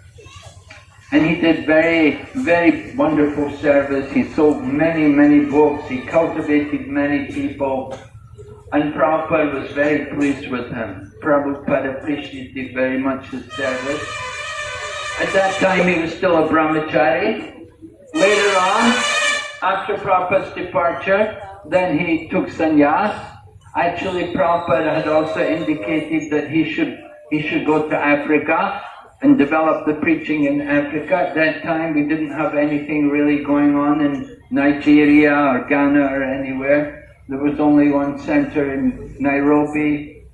And he did very, very wonderful service. He sold many, many books. He cultivated many people. And Prabhupada was very pleased with him. Prabhupada appreciated very much his service. At that time he was still a brahmachari. Later on, after Prabhupada's departure, then he took sannyas. Actually, Prabhupada had also indicated that he should he should go to Africa and develop the preaching in Africa. At that time, we didn't have anything really going on in Nigeria or Ghana or anywhere. There was only one center in Nairobi,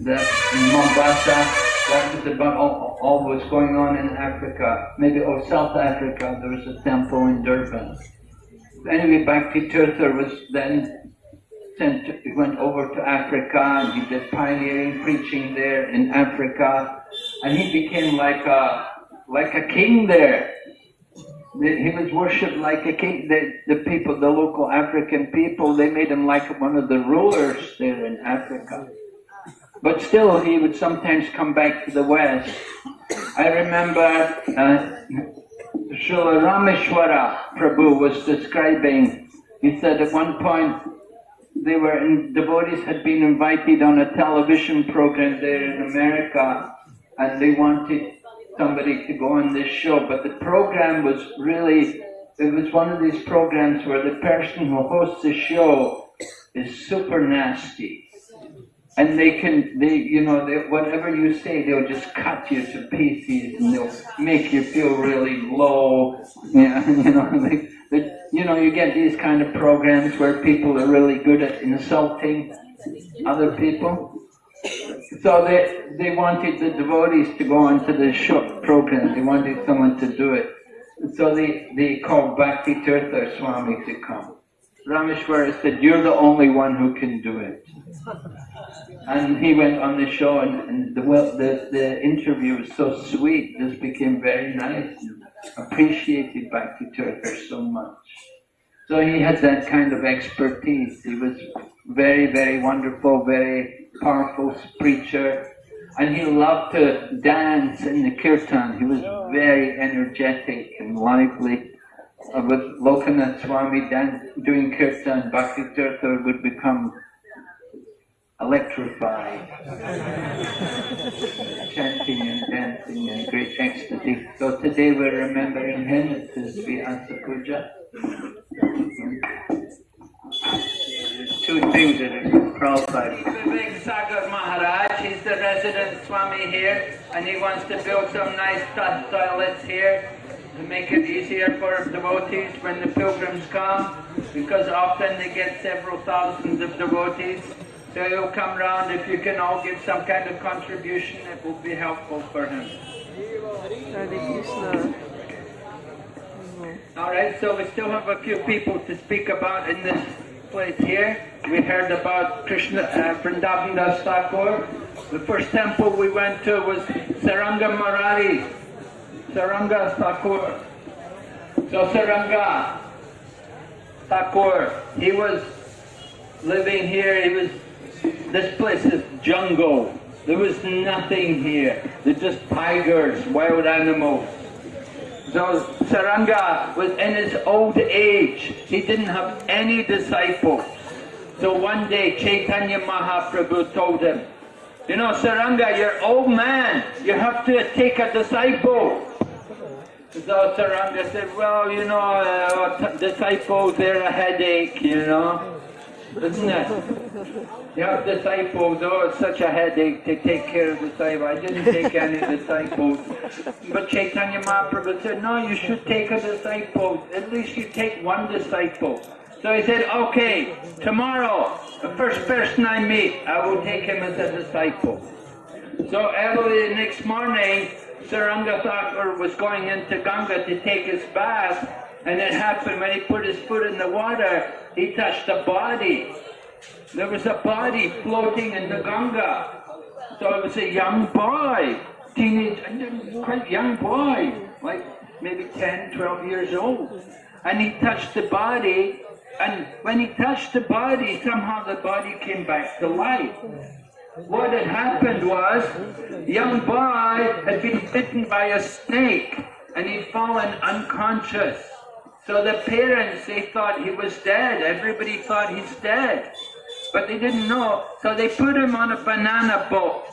that in Mombasa. That was about all, all was going on in Africa. Maybe, oh, South Africa, there was a temple in Durban. Anyway, Bhakti Tirtha was then sent, he went over to Africa and he did pioneering preaching there in Africa. And he became like a, like a king there. He was worshipped like a king. The, the people, the local African people, they made him like one of the rulers there in Africa. But still, he would sometimes come back to the West. I remember uh, Srila Rameshwara Prabhu was describing, he said at one point, they were in, devotees had been invited on a television program there in America and they wanted somebody to go on this show, but the program was really, it was one of these programs where the person who hosts the show is super nasty. And they can, they, you know, they, whatever you say, they'll just cut you to pieces and they'll make you feel really low. Yeah, you know, they, they, you know, you get these kind of programs where people are really good at insulting other people. So they, they wanted the devotees to go onto the show program. They wanted someone to do it. So they, they called Bhakti Tirtha Swami to come. Rameshwara said, you're the only one who can do it. And he went on the show and, and the, the, the interview was so sweet, this became very nice and appreciated Bhakti Tirtha so much. So he had that kind of expertise. He was very, very wonderful, very powerful preacher. And he loved to dance in the kirtan. He was very energetic and lively. Uh, with Lokanath Swami dance, doing kirtan, Bhakti Tirtha would become electrified, chanting and dancing in great ecstasy. So today we're remembering him, it's his Vyasa Puja. Two things that are Prabhupada. Vivek Sagar Maharaj, he's the resident Swami here, and he wants to build some nice toilets here to make it easier for devotees when the pilgrims come, because often they get several thousands of devotees. So he'll come round, if you can all give some kind of contribution, it will be helpful for him. Alright, so we still have a few people to speak about in this place here. We heard about Krishna, uh, Vrindavan Das Thakur. The first temple we went to was Saranga Murari, Saranga Thakur. So Saranga Thakur, he was living here, he was, this place is jungle. There was nothing here. They're just tigers, wild animals. So Saranga was in his old age. He didn't have any disciples. So one day Chaitanya Mahaprabhu told him, you know Saranga, you're old man. You have to take a disciple. So Saranga said, well, you know, uh, disciples, they're a headache, you know. Isn't it? You have disciples, oh, it's such a headache to take care of the disciples. I didn't take any disciples. But Chaitanya Mahaprabhu said, no, you should take a disciple. At least you take one disciple. So he said, okay, tomorrow, the first person I meet, I will take him as a disciple. So early the next morning, Saranga Thakur was going into Ganga to take his bath, and it happened when he put his foot in the water, he touched a body. There was a body floating in the Ganga. So it was a young boy, teenage, quite young boy, like maybe 10, 12 years old. And he touched the body, and when he touched the body, somehow the body came back to life. What had happened was, young boy had been bitten by a snake, and he'd fallen unconscious. So the parents, they thought he was dead. Everybody thought he's dead. but they didn't know, so they put him on a banana boat.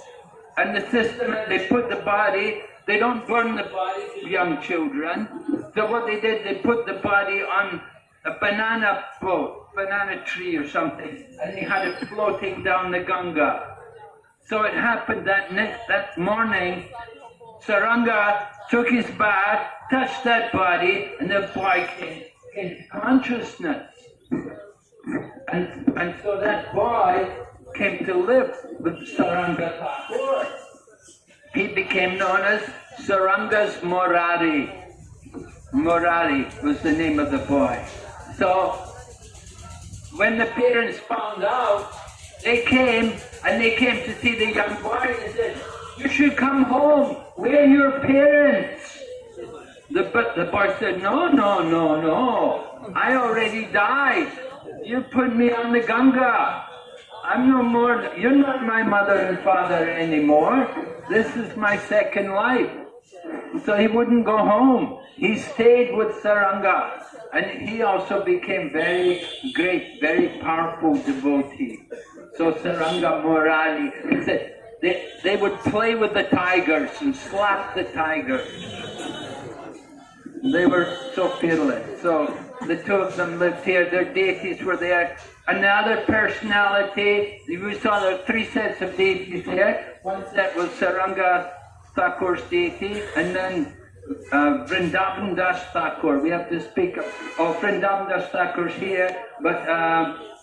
And the system, they put the body, they don't burn the bodies of young children. So what they did, they put the body on a banana boat, banana tree or something, and they had it floating down the Ganga. So it happened that next, that morning, Saranga took his bath, touched that body, and the boy came into consciousness. And, and so that boy came to live with Saranga Thakur. He became known as Saranga's Murari. Murari was the name of the boy. So when the parents found out, they came and they came to see the young boy and said, you should come home. We're your parents. The, but the boy said, no, no, no, no. I already died. You put me on the Ganga. I'm no more, you're not my mother and father anymore. This is my second life. So he wouldn't go home. He stayed with Saranga. And he also became very great, very powerful devotee. So Saranga Murari, said, they, they would play with the tigers and slap the tigers. They were so fearless. So the two of them lived here. Their deities were there. Another personality, we saw there three sets of deities there. One set was Saranga Thakur's deity, and then uh, Vrindavan Das Thakur. We have to speak of, oh, Vrindavan Das Thakur's here, but um,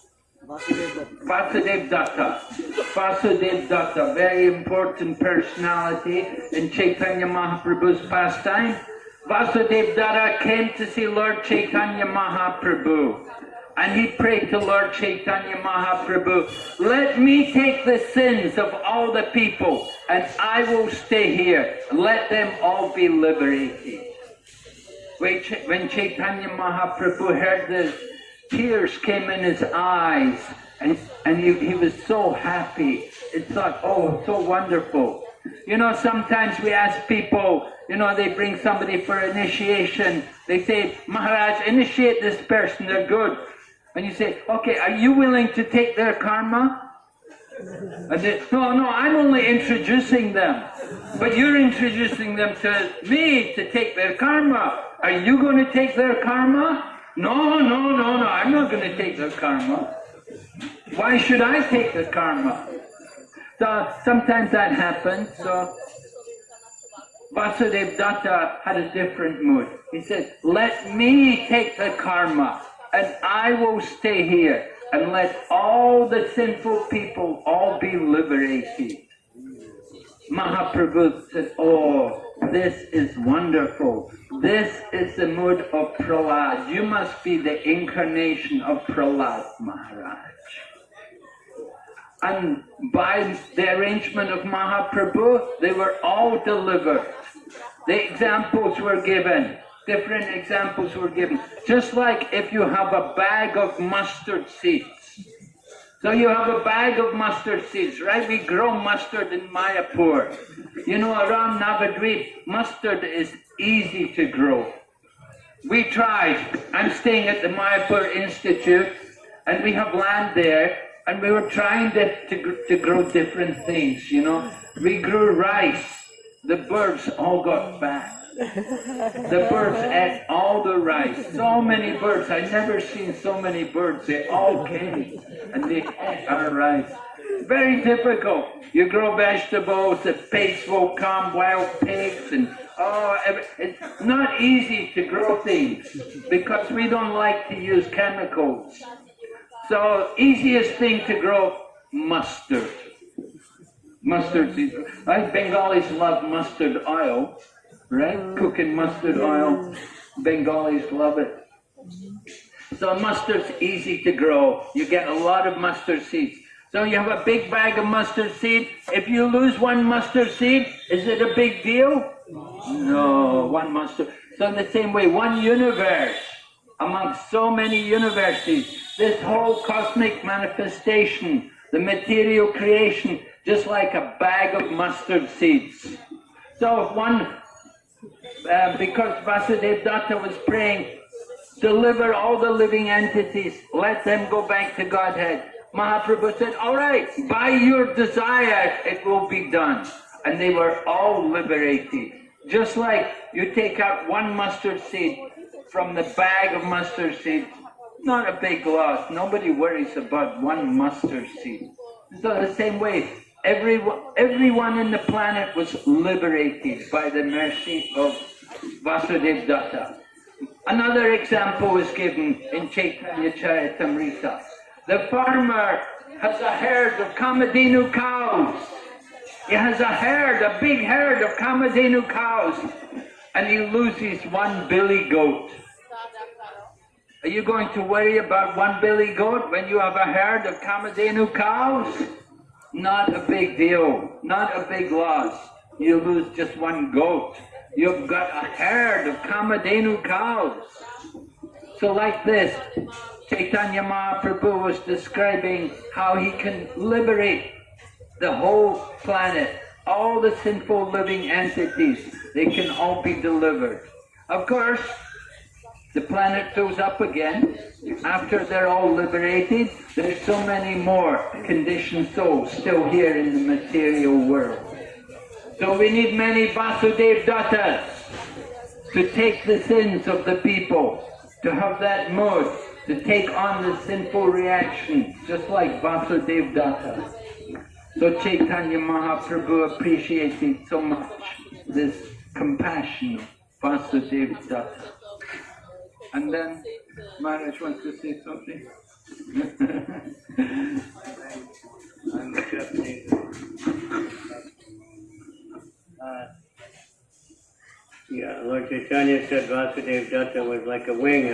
Vasudev Datta. Vasudev Datta, very important personality in Chaitanya Mahaprabhu's pastime. Vasudev Datta came to see Lord Chaitanya Mahaprabhu. And he prayed to Lord Chaitanya Mahaprabhu, let me take the sins of all the people and I will stay here. Let them all be liberated. When Chaitanya Mahaprabhu heard this, tears came in his eyes and, and he, he was so happy. It's like, oh, so wonderful. You know, sometimes we ask people, you know, they bring somebody for initiation. They say, Maharaj, initiate this person, they're good. And you say, okay, are you willing to take their karma? No, no, I'm only introducing them. But you're introducing them to me to take their karma. Are you going to take their karma? No, no, no, no, I'm not going to take the karma. Why should I take the karma? So sometimes that happens. So Vasudev Datta had a different mood. He said, let me take the karma and I will stay here and let all the sinful people all be liberated. Mahaprabhu said, oh, this is wonderful. This is the mood of Prahlad. You must be the incarnation of Prahlad Maharaj. And by the arrangement of Mahaprabhu, they were all delivered. The examples were given different examples were given. Just like if you have a bag of mustard seeds. So you have a bag of mustard seeds, right? We grow mustard in Mayapur. You know, around Navadvip, mustard is easy to grow. We tried. I'm staying at the Mayapur Institute, and we have land there, and we were trying to, to, to grow different things, you know. We grew rice. The birds all got fat. The birds ate all the rice. So many birds. I never seen so many birds. They all came and they ate our rice. Very difficult. You grow vegetables, the pigs will come, wild pigs, and oh, it's not easy to grow things because we don't like to use chemicals. So easiest thing to grow, mustard. Mustard seeds. I Bengalis love mustard oil right? Mm. Cooking mustard oil. Bengalis love it. So mustard's easy to grow. You get a lot of mustard seeds. So you have a big bag of mustard seed. If you lose one mustard seed, is it a big deal? No, one mustard. So in the same way, one universe among so many universities, this whole cosmic manifestation, the material creation, just like a bag of mustard seeds. So if one uh, because Vasudev Datta was praying, deliver all the living entities, let them go back to Godhead. Mahaprabhu said, all right, by your desire it will be done. And they were all liberated. Just like you take out one mustard seed from the bag of mustard seed, not a big loss. Nobody worries about one mustard seed. So the same way, everyone, everyone in the planet was liberated by the mercy of Vasudev Datta. Another example is given in Chaitanya Charitamrita. The farmer has a herd of Kamadhenu cows. He has a herd, a big herd of Kamadhenu cows, and he loses one billy goat. Are you going to worry about one billy goat when you have a herd of Kamadhenu cows? Not a big deal, not a big loss. You lose just one goat. You've got a herd of Kamadhenu cows. So like this, Chaitanya Mahaprabhu was describing how he can liberate the whole planet, all the sinful living entities, they can all be delivered. Of course, the planet goes up again. After they're all liberated, there's so many more conditioned souls still here in the material world. So we need many Vasudev Dattas to take the sins of the people, to have that mood, to take on the sinful reaction, just like Vasudev Datta. So Chaitanya Mahaprabhu appreciated so much this compassion of Vasudev Datta. And then Maharaj wants to say something. Uh, Yeah, Lord Chaitanya said Vasudev Datta was like a wing